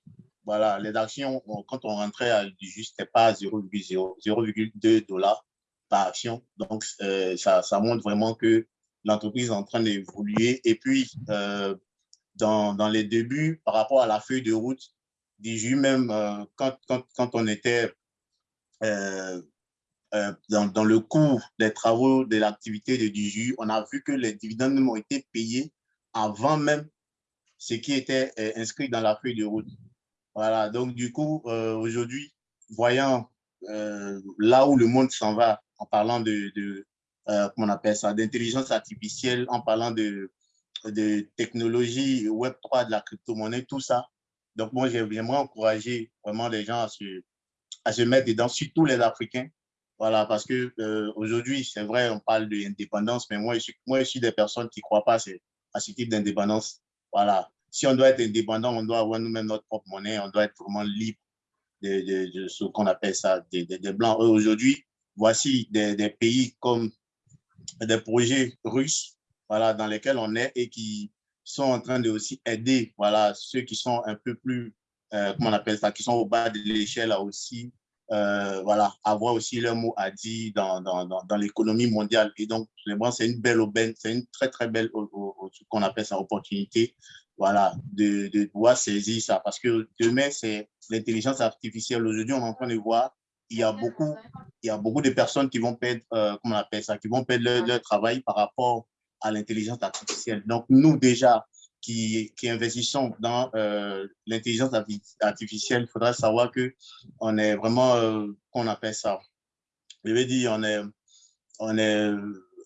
D: Voilà, les actions, quand on rentrait à juste, c'était pas 0,2 dollars par action. Donc, euh, ça, ça, montre vraiment que l'entreprise est en train d'évoluer. Et puis, euh, dans, dans, les débuts, par rapport à la feuille de route, DJU même, euh, quand, quand, quand, on était dans, dans, le cours des travaux de l'activité de DJU, on a vu que les dividendes ont été payés avant même ce qui était inscrit dans la feuille de route. Voilà, donc du coup, aujourd'hui, voyant là où le monde s'en va, en parlant de euh, appelle ça, d'intelligence artificielle, en parlant de, de technologie Web3, de la crypto-monnaie, tout ça. Donc, moi, j'aimerais encourager vraiment les gens à se, à se mettre dedans, surtout les Africains. Voilà, parce que euh, aujourd'hui, c'est vrai, on parle d'indépendance, mais moi je, suis, moi, je suis des personnes qui ne croient pas à ce type d'indépendance. Voilà. Si on doit être indépendant, on doit avoir nous-mêmes notre propre monnaie, on doit être vraiment libre de, de, ce qu'on appelle ça, des, des, blancs. Aujourd'hui, voici des, pays comme des projets russes, voilà, dans lesquels on est et qui sont en train de aussi aider, voilà, ceux qui sont un peu plus, euh, comment on appelle ça, qui sont au bas de l'échelle à aussi, euh, voilà, avoir aussi leur mot à dire dans, dans, dans, l'économie mondiale. Et donc, c'est une belle aubaine, c'est une très, très belle, qu'on appelle ça, opportunité, voilà, de, de pouvoir saisir ça. Parce que demain, c'est l'intelligence artificielle. Aujourd'hui, on est en train de voir il y a beaucoup, il y a beaucoup de personnes qui vont perdre, euh, comment on appelle ça, qui vont perdre leur, travail par rapport à l'intelligence artificielle. Donc, nous, déjà, qui, qui investissons dans euh, l'intelligence artificielle, il faudra savoir que on est vraiment, euh, qu'on appelle ça, je veux dire, on est, on est,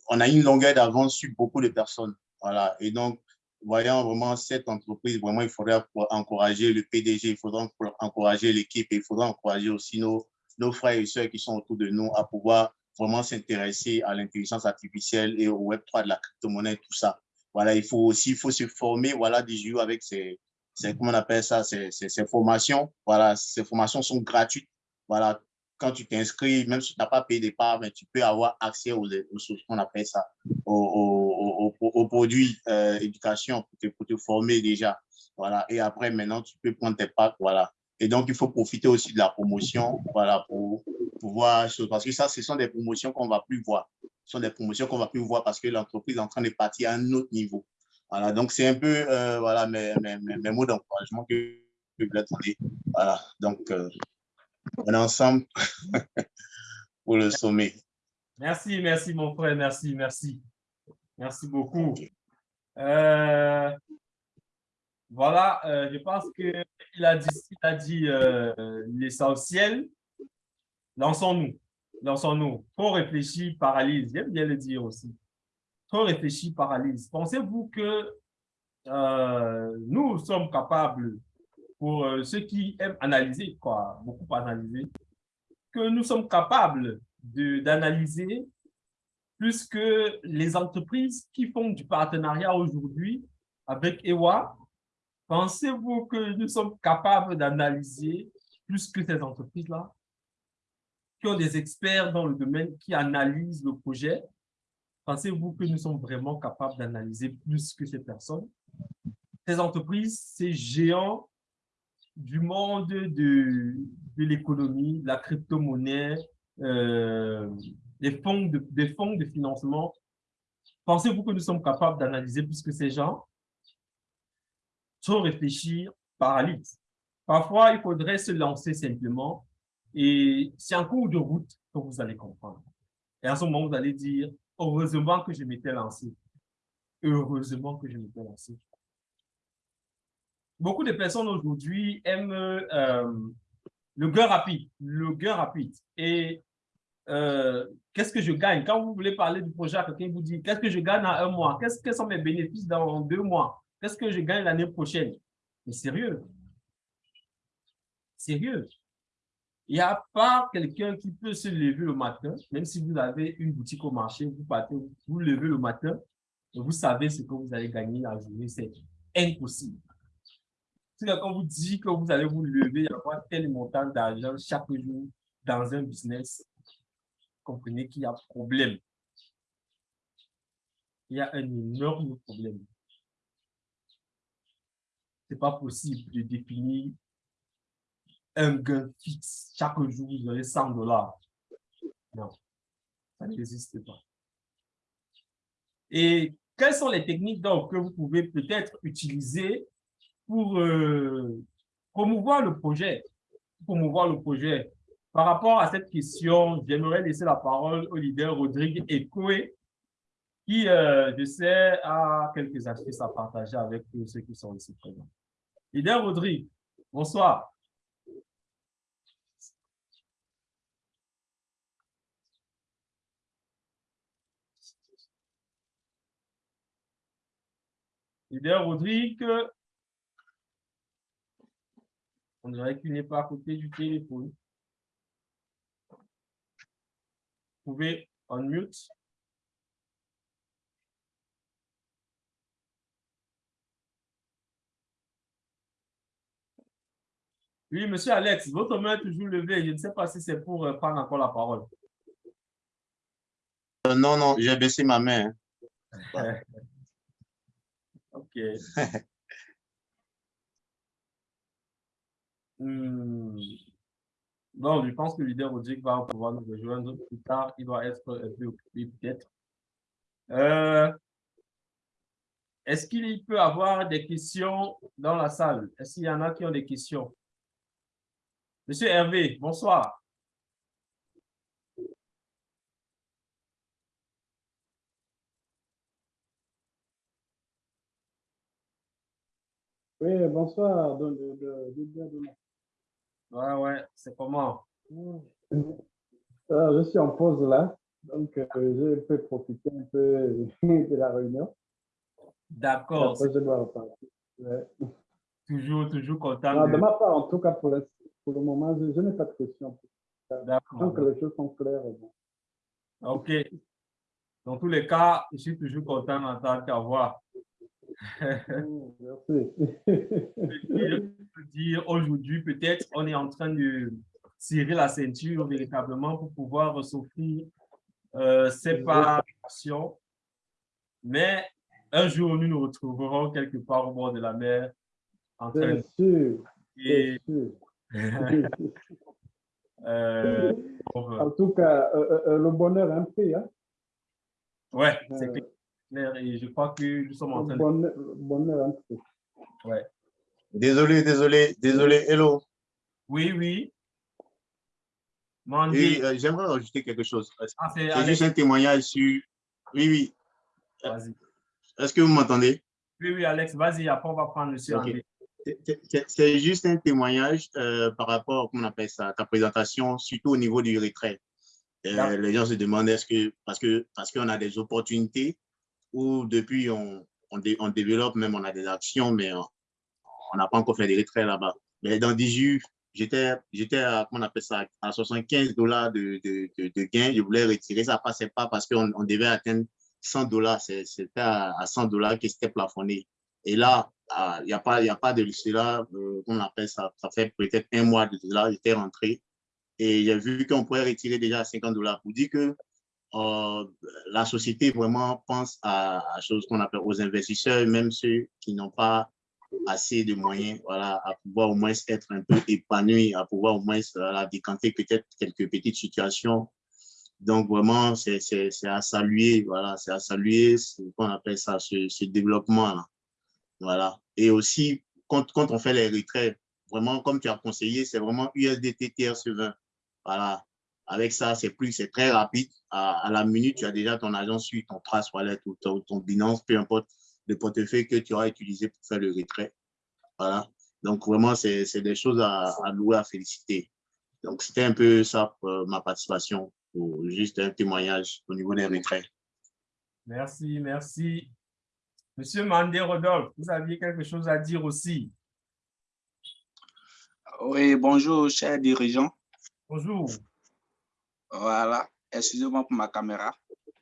D: on a une longueur d'avance sur beaucoup de personnes. Voilà. Et donc, voyant vraiment cette entreprise, vraiment, il faudrait encourager le PDG, il faudrait encourager l'équipe il faudrait encourager aussi nos, nos frères et sœurs qui sont autour de nous à pouvoir vraiment s'intéresser à l'intelligence artificielle et au Web3 de la crypto-monnaie, tout ça. Voilà, il faut aussi il faut se former voilà, du jour avec ces, ces, comment on appelle ça, ces, ces, formations. Voilà, ces formations sont gratuites. Voilà, quand tu t'inscris, même si tu n'as pas payé des parts, mais tu peux avoir accès aux, aux qu'on appelle ça, aux, aux, aux produits euh, éducation pour te, pour te, former déjà. Voilà, et après, maintenant, tu peux prendre tes parts. Voilà. Et donc, il faut profiter aussi de la promotion, voilà, pour pouvoir, parce que ça, ce sont des promotions qu'on ne va plus voir. Ce sont des promotions qu'on ne va plus voir parce que l'entreprise est en train de partir à un autre niveau. Voilà, donc c'est un peu, euh, voilà, mes, mes, mes mots d'encouragement que je voulais donner. Voilà, donc, euh, on est ensemble *laughs* pour le sommet.
B: Merci, merci mon frère, merci, merci. Merci beaucoup. Euh, voilà, euh, je pense il a dit euh, l'essentiel. Lançons-nous, lançons-nous. Trop réfléchi, paralyse. J'aime bien le dire aussi. Trop réfléchi, paralyse. Pensez-vous que euh, nous sommes capables, pour euh, ceux qui aiment analyser, quoi, beaucoup analyser, que nous sommes capables d'analyser plus que les entreprises qui font du partenariat aujourd'hui avec EWA Pensez-vous que nous sommes capables d'analyser plus que ces entreprises-là, qui ont des experts dans le domaine qui analysent le projet? Pensez-vous que nous sommes vraiment capables d'analyser plus que ces personnes? Ces entreprises, ces géants du monde de, de l'économie, la crypto-monnaie, euh, de, des fonds de financement, pensez-vous que nous sommes capables d'analyser plus que ces gens? Trop réfléchir paralyse. Parfois, il faudrait se lancer simplement et c'est en cours de route que vous allez comprendre. Et à ce moment, vous allez dire, heureusement que je m'étais lancé. Heureusement que je m'étais lancé. Beaucoup de personnes aujourd'hui aiment euh, le gain rapide, le gain rapide. Et euh, qu'est-ce que je gagne? Quand vous voulez parler du projet quelqu'un, vous dit, qu'est-ce que je gagne en un mois? Qu'est-ce que sont mes bénéfices dans deux mois? Qu'est-ce que je gagne l'année prochaine? Mais sérieux. Sérieux. Il n'y a pas quelqu'un qui peut se lever le matin, même si vous avez une boutique au marché, vous partez, vous levez le matin, et vous savez ce que vous allez gagner la journée, c'est impossible. Si quelqu'un vous dit que vous allez vous lever et avoir tel montant d'argent chaque jour dans un business, comprenez qu'il y a problème. Il y a un énorme problème n'est pas possible de définir un gain fixe. Chaque jour, vous aurez 100 dollars. Non, ça n'existe pas. Et quelles sont les techniques donc, que vous pouvez peut-être utiliser pour euh, promouvoir le projet, promouvoir le projet? Par rapport à cette question, j'aimerais laisser la parole au leader Rodrigue Ekoé, qui, euh, je sais, a quelques astuces à partager avec ceux qui sont ici présents. Leader Rodrigue, bonsoir. Leader Rodrigue, on dirait qu'il n'est pas à côté du téléphone. Vous pouvez unmute. Oui, monsieur Alex, votre main est toujours levée. Je ne sais pas si c'est pour euh, prendre encore la parole.
D: Euh, non, non, j'ai baissé ma main. Hein. *laughs*
B: OK. *laughs* hmm. Bon, je pense que le leader Rodrigue va pouvoir nous rejoindre plus tard. Il va être un peu occupé peut-être. Euh, Est-ce qu'il peut y avoir des questions dans la salle? Est-ce qu'il y en a qui ont des questions? Monsieur Hervé, bonsoir.
E: Oui, bonsoir. De,
B: ouais, ouais, c'est comment?
E: je suis en pause là, donc euh, je peux profiter un peu *laughs* de la réunion.
B: D'accord.
E: Après, je dois repartir. Ouais.
B: Toujours, toujours content.
E: Non,
B: de-
E: de ma part, en tout cas, pour le, pour le moment, je, je n'ai pas de questions. Que les choses sont claires.
B: OK. Dans tous les cas, je suis toujours content d'entendre ta voix.
E: Merci.
B: Je peux dire aujourd'hui, peut-être, on est en train de tirer la ceinture véritablement pour pouvoir s'offrir euh, séparation. Mais un jour, nous nous retrouverons quelque part au bord de la mer en train
E: Bien sûr,
B: de...
E: bien sûr. *laughs*
B: euh, euh,
E: En tout cas, euh, le bonheur a un prix. Hein?
B: ouais, c'est
E: Euh,
B: clair. Et je crois que nous sommes en train de...
E: bonheur, le bonheur a un prix.
D: Désolé, désolé, désolé. Hello.
B: Oui, oui. Mandy.
D: Et euh, j'aimerais rajouter quelque chose.
B: Ah, c'est
D: juste un témoignage sur. Oui, oui.
B: Vas-y.
D: Est-ce que vous m'entendez?
B: Oui, oui, Alex, vas-y. Après, on va prendre le
D: Ok. C'est- juste un témoignage euh, par rapport, comment on appelle ça, à ta présentation, surtout au niveau du retrait. Euh,
B: D'accord.
D: les gens se demandent est-ce que, parce que parce qu'on a des opportunités où depuis on, on, dé- on développe, même on a des actions, mais on n'a pas encore fait des retraits là-bas. Mais dans 18, j'étais j'étais à, comment on appelle ça, à 75 dollars de, de, de, de gain. Je voulais retirer, ça passait pas parce qu'on on devait atteindre 100 dollars. C'était à, à 100 dollars que c'était plafonné. Et là, ah, il n'y a, pas- a pas de cela, euh, on appelle ça, ça fait peut-être un mois de cela, j'étais rentré et j'ai vu qu'on pourrait retirer déjà à 50 dollars pour dire que euh, la société vraiment pense à, à choses qu'on appelle aux investisseurs, même ceux qui n'ont pas assez de moyens, voilà, à pouvoir au moins être un peu épanouis, à pouvoir au moins voilà, décanter peut-être quelques petites situations. Donc vraiment, c'est à saluer, voilà, c'est à saluer ce qu'on appelle ça, ce, ce développement-là. Voilà. Et aussi, quand, on fait les retraits, vraiment, comme tu as conseillé, c'est vraiment USDT TRC20. Voilà. Avec ça, c'est plus, c'est très rapide. À, la minute, tu as déjà ton agent sur ton Trace Wallet ou ton, ton Binance, peu importe le portefeuille que tu auras utilisé pour faire le retrait. Voilà. Donc, vraiment, c'est des choses à, louer, à féliciter. Donc, c'était un peu ça, euh, ma participation, pour juste un témoignage au niveau des retraits.
B: Merci, merci. Monsieur Mandé Rodolphe, vous aviez quelque chose à dire aussi.
F: Oui, bonjour, chers dirigeants.
B: Bonjour.
F: Voilà, excusez-moi pour ma caméra.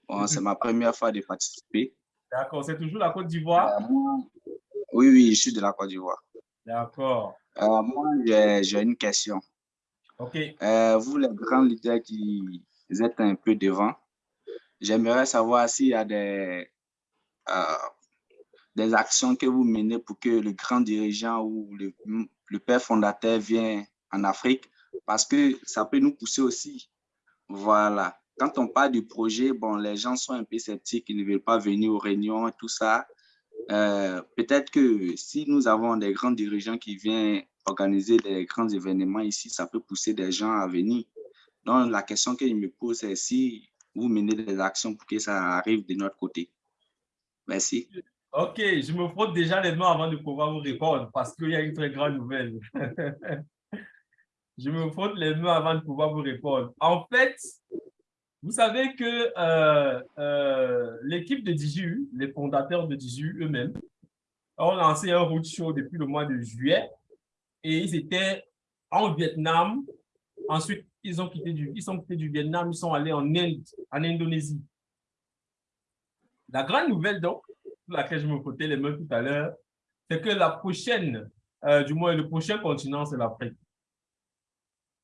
F: Bon, c'est ma première fois de participer.
B: D'accord, c'est toujours la Côte d'Ivoire?
F: Euh, oui, oui, je suis de la Côte d'Ivoire.
B: D'accord.
F: Euh, moi, j'ai une question.
B: OK.
F: Euh, vous, les grands leaders qui êtes un peu devant, j'aimerais savoir s'il y a des, des actions que vous menez pour que le grand dirigeant ou le, père fondateur vienne en Afrique, parce que ça peut nous pousser aussi. Voilà. Quand on parle du projet, bon, les gens sont un peu sceptiques, ils ne veulent pas venir aux réunions et tout ça. Euh, Peut-être que si nous avons des grands dirigeants qui viennent organiser des grands événements ici, ça peut pousser des gens à venir. Donc, la question que je me pose, c'est si vous menez des actions pour que ça arrive de notre côté. Merci.
B: OK, je me frotte déjà les mains avant de pouvoir vous répondre parce qu'il y a une très grande nouvelle. *laughs* je me frotte les mains avant de pouvoir vous répondre. En fait, vous savez que euh, euh, l'équipe de DJU, les fondateurs de DJU eux-mêmes, ont lancé un roadshow depuis le mois de juillet et ils étaient en Vietnam. Ensuite, ils ont quitté du, ils sont quittés du Vietnam, ils sont allés en Inde, en Indonésie. La grande nouvelle, donc, pour laquelle je me frottais les mains tout à l'heure, c'est que la prochaine, euh, du moins le prochain continent, c'est l'Afrique.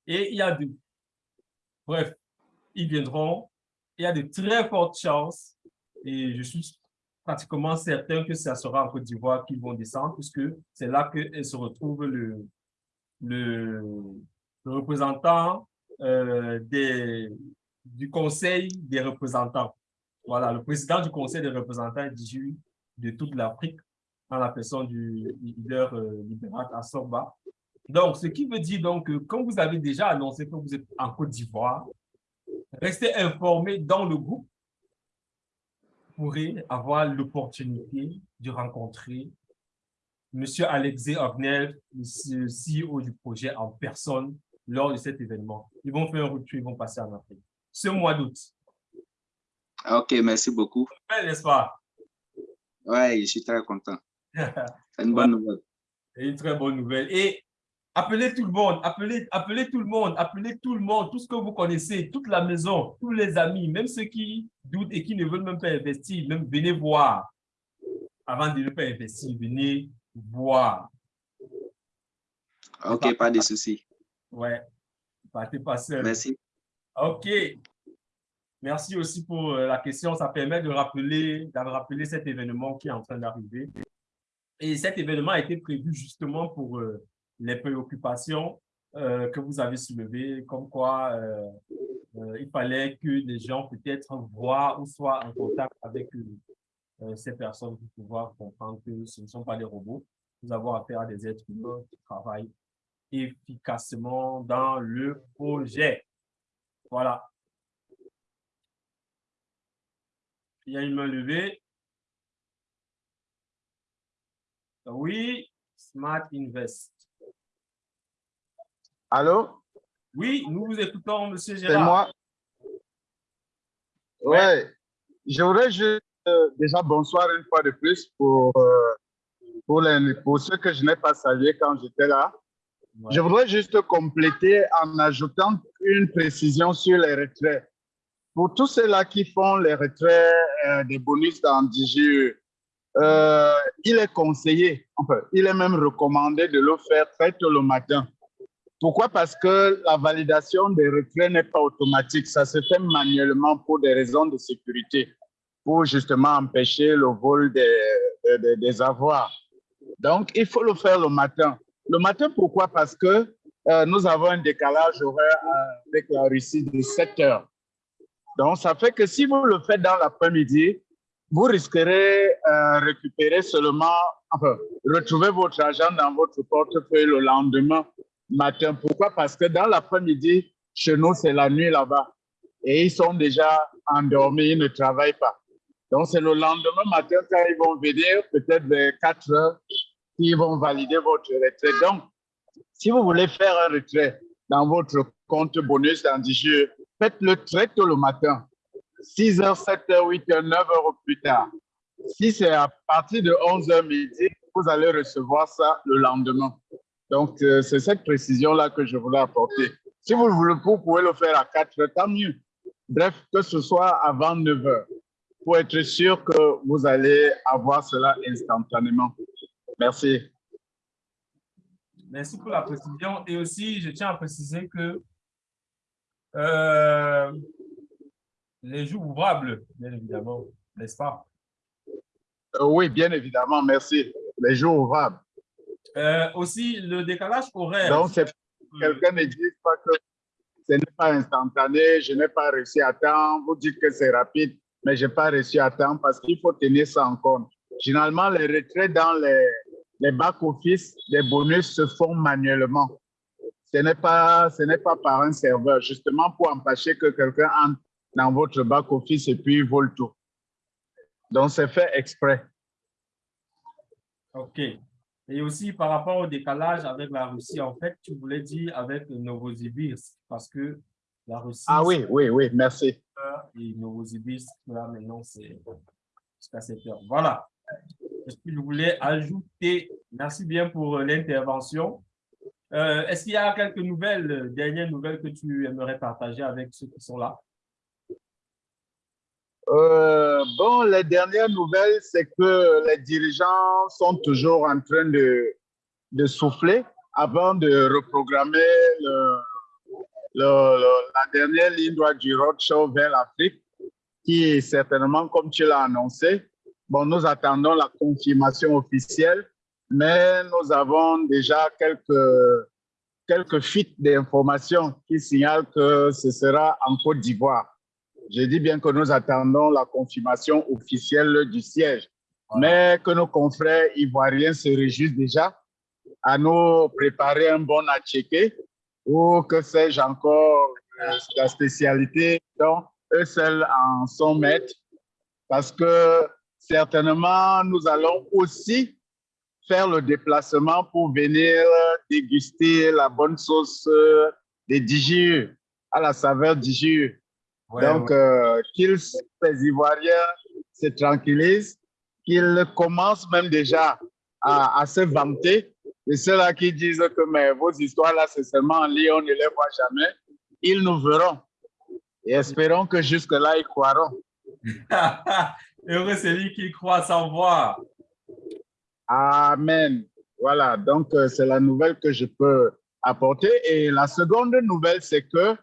B: Et il y a de, bref, ils viendront, il y a de très fortes chances, et je suis pratiquement certain que ça sera en Côte d'Ivoire qu'ils vont descendre, puisque c'est là que se retrouve le, le, représentant euh, des, du Conseil des représentants. Voilà, le président du Conseil des représentants du, de toute l'Afrique, en la personne du leader euh, libéral Assorba. Donc, ce qui veut dire donc que quand vous avez déjà annoncé que vous êtes en Côte d'Ivoire, restez informés dans le groupe. Pourrez avoir l'opportunité de rencontrer M. Alexei Ornel, le CEO du projet en personne, lors de cet événement. Ils vont faire un retour, ils vont passer en Afrique. Ce mois d'août.
F: OK, merci beaucoup.
B: N'est-ce pas?
F: Ouais, je suis très content. *laughs* C'est une bonne nouvelle.
B: C'est une très bonne nouvelle. Et appelez tout le monde, appelez, appelez tout le monde, appelez tout le monde, tout ce que vous connaissez, toute la maison, tous les amis, même ceux qui doutent et qui ne veulent même pas investir, même venez voir. Avant de ne pas investir, venez voir.
F: Ok, pas de souci.
B: Ouais, partez pas seul.
F: Merci.
B: OK. Merci aussi pour euh, la question. Ça permet de rappeler, de rappeler cet événement qui est en train d'arriver. Et cet événement a été prévu justement pour euh, les préoccupations euh, que vous avez soulevées, comme quoi il fallait que les gens peut-être voient ou soient en contact avec ces personnes pour pouvoir comprendre que ce ne sont pas des robots. Nous avons affaire à des êtres humains qui travaillent efficacement dans le projet. Voilà. Il y a une main levée. Oui, Smart Invest.
G: Allô?
B: Oui, nous vous écoutons, Monsieur Gérard.
G: C'est moi. Oui, je voudrais juste, euh, déjà bonsoir une fois de plus pour, euh, pour, les, pour ceux que je n'ai pas salués quand j'étais là. Je voudrais juste compléter en ajoutant une précision sur les retraits. Pour tous ceux-là qui font les retraits euh, des bonus dans DGE, euh, il est conseillé, enfin, il est même recommandé de le faire très tôt le matin. Pourquoi? Parce que la validation des retraits n'est pas automatique. Ça se fait manuellement pour des raisons de sécurité, pour justement empêcher le vol des, des, des avoirs. Donc, il faut le faire le matin. Le matin, pourquoi? Parce que euh, nous avons un décalage horaire euh, avec la Russie de 7 heures. Donc, ça fait que si vous le faites dans l'après-midi, vous risquerez euh, récupérer seulement, enfin, retrouver votre argent dans votre portefeuille le lendemain matin. Pourquoi? Parce que dans l'après-midi, chez nous, c'est la nuit là-bas. Et ils sont déjà endormis, ils ne travaillent pas. Donc, c'est le lendemain matin quand ils vont venir, peut-être vers 4 heures, qui vont valider votre retrait. Donc, si vous voulez faire un retrait dans votre compte bonus dans 10 jours, faites-le très tôt le matin. 6 h, 7 h, 8 h, 9 h plus tard. Si c'est à partir de 11 h midi, vous allez recevoir ça le lendemain. Donc, euh, c'est cette précision-là que je voulais apporter. Si vous, voulez, vous pouvez le faire à 4 h, tant mieux. Bref, que ce soit avant 9 h, pour être sûr que vous allez avoir cela instantanément. Merci.
B: Merci pour la précision. Et aussi, je tiens à préciser que euh, les jours ouvrables, bien évidemment, n'est-ce pas?
G: Euh, oui, bien évidemment, merci. Les jours ouvrables.
B: Euh, aussi, le décalage horaire.
G: Donc, quelqu'un ne dit pas que ce n'est pas instantané, je n'ai pas réussi à temps. Vous dites que c'est rapide, mais je n'ai pas réussi à temps parce qu'il faut tenir ça en compte. Généralement, les retraits dans les, les back-office, les bonus se font manuellement. Ce n'est pas, ce n'est pas par un serveur, justement pour empêcher que quelqu'un entre dans votre back-office et puis vole tout. Donc, c'est fait exprès.
B: OK. Et aussi, par rapport au décalage avec la Russie, en fait, tu voulais dire avec Novosibirsk, parce que la Russie...
G: Ah oui, oui, oui, merci.
B: Et Novosibirsk, là, maintenant, c'est jusqu'à cette heure. Voilà ce que je voulais ajouter. Merci bien pour euh, l'intervention. Euh, est-ce qu'il y a quelques nouvelles, euh, dernières nouvelles que tu aimerais partager avec ceux qui sont là?
G: bon, les dernières nouvelles, c'est que les dirigeants sont toujours en train de, de souffler avant de reprogrammer le, la dernière ligne droite du roadshow vers l'Afrique, qui est certainement, comme tu l'as annoncé, Bon, nous attendons la confirmation officielle, mais nous avons déjà quelques, quelques fuites d'informations qui signalent que ce sera en Côte d'Ivoire. Je dis bien que nous attendons la confirmation officielle du siège, mais que nos confrères ivoiriens se réjouissent déjà à nous préparer un bon à checker ou que sais-je encore, euh, la spécialité dont eux seuls en sont maîtres. Parce que certainement, nous allons aussi faire le déplacement pour venir déguster la bonne sauce des DGU, à la saveur DGU. Donc, euh, qu'ils, les Ivoiriens, se tranquillisent. qu'ils commencent même déjà à, à se vanter. Et ceux-là qui disent que mais vos histoires-là, c'est seulement en lit, on ne les voit jamais, ils nous verront. Et espérons que jusque-là, ils croiront. *laughs*
B: Heureux celui qui croit sans voir.
G: Amen. Voilà, donc euh, c'est la nouvelle que je peux apporter. Et la seconde nouvelle, c'est que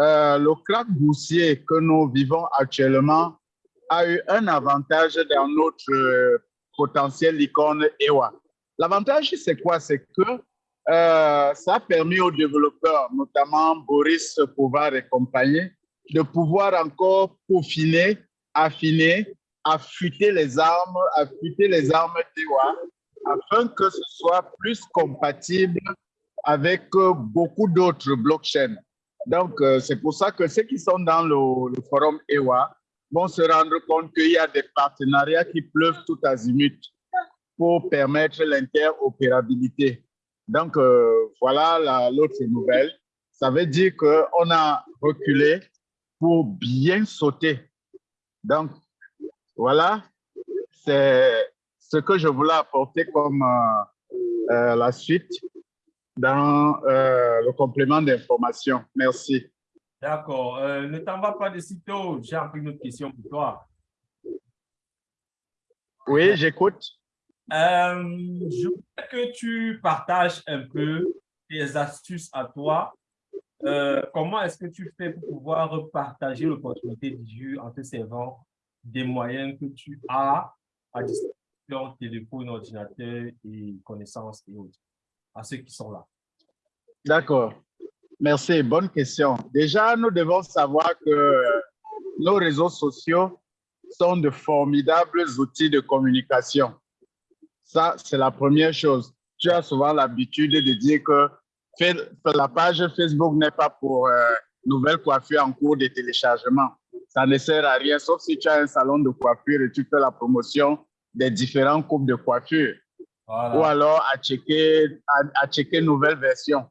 G: euh, le crack boursier que nous vivons actuellement a eu un avantage dans notre euh, potentiel icône EWA. L'avantage, c'est quoi? C'est que ça a permis aux développeurs, notamment Boris Pouvoir et compagnie, de pouvoir encore peaufiner, affiner, affûter les armes, affûter les armes d'EWA, afin que ce soit plus compatible avec euh, beaucoup d'autres blockchains. Donc, euh, c'est pour ça que ceux qui sont dans le, le forum EWA vont se rendre compte qu'il y a des partenariats qui pleuvent tout azimut pour permettre l'interopérabilité. Donc, euh, voilà l'autre nouvelle. Ça veut dire qu'on a reculé pour bien sauter. Donc, voilà, c'est ce que je voulais apporter comme euh, euh, la suite dans le complément d'information. Merci.
B: D'accord. ne t'en va pas de sitôt. J'ai une autre question pour toi.
G: Oui, j'écoute.
B: Euh, je voudrais que tu partages un peu tes astuces à toi. Euh, comment est-ce que tu fais pour pouvoir partager l'opportunité du jeu en te servant des moyens que tu as à disposition, téléphone, ordinateur et connaissances et autres, à ceux qui sont là?
G: D'accord. Merci. Bonne question. Déjà, nous devons savoir que nos réseaux sociaux sont de formidables outils de communication. Ça, c'est la première chose. Tu as souvent l'habitude de dire que la page Facebook n'est pas pour euh, nouvelles coiffures en cours de téléchargement. Ça ne sert à rien, sauf si tu as un salon de coiffure et tu fais la promotion des différents coupes de coiffure. Ou alors à checker, à, checker nouvelle version.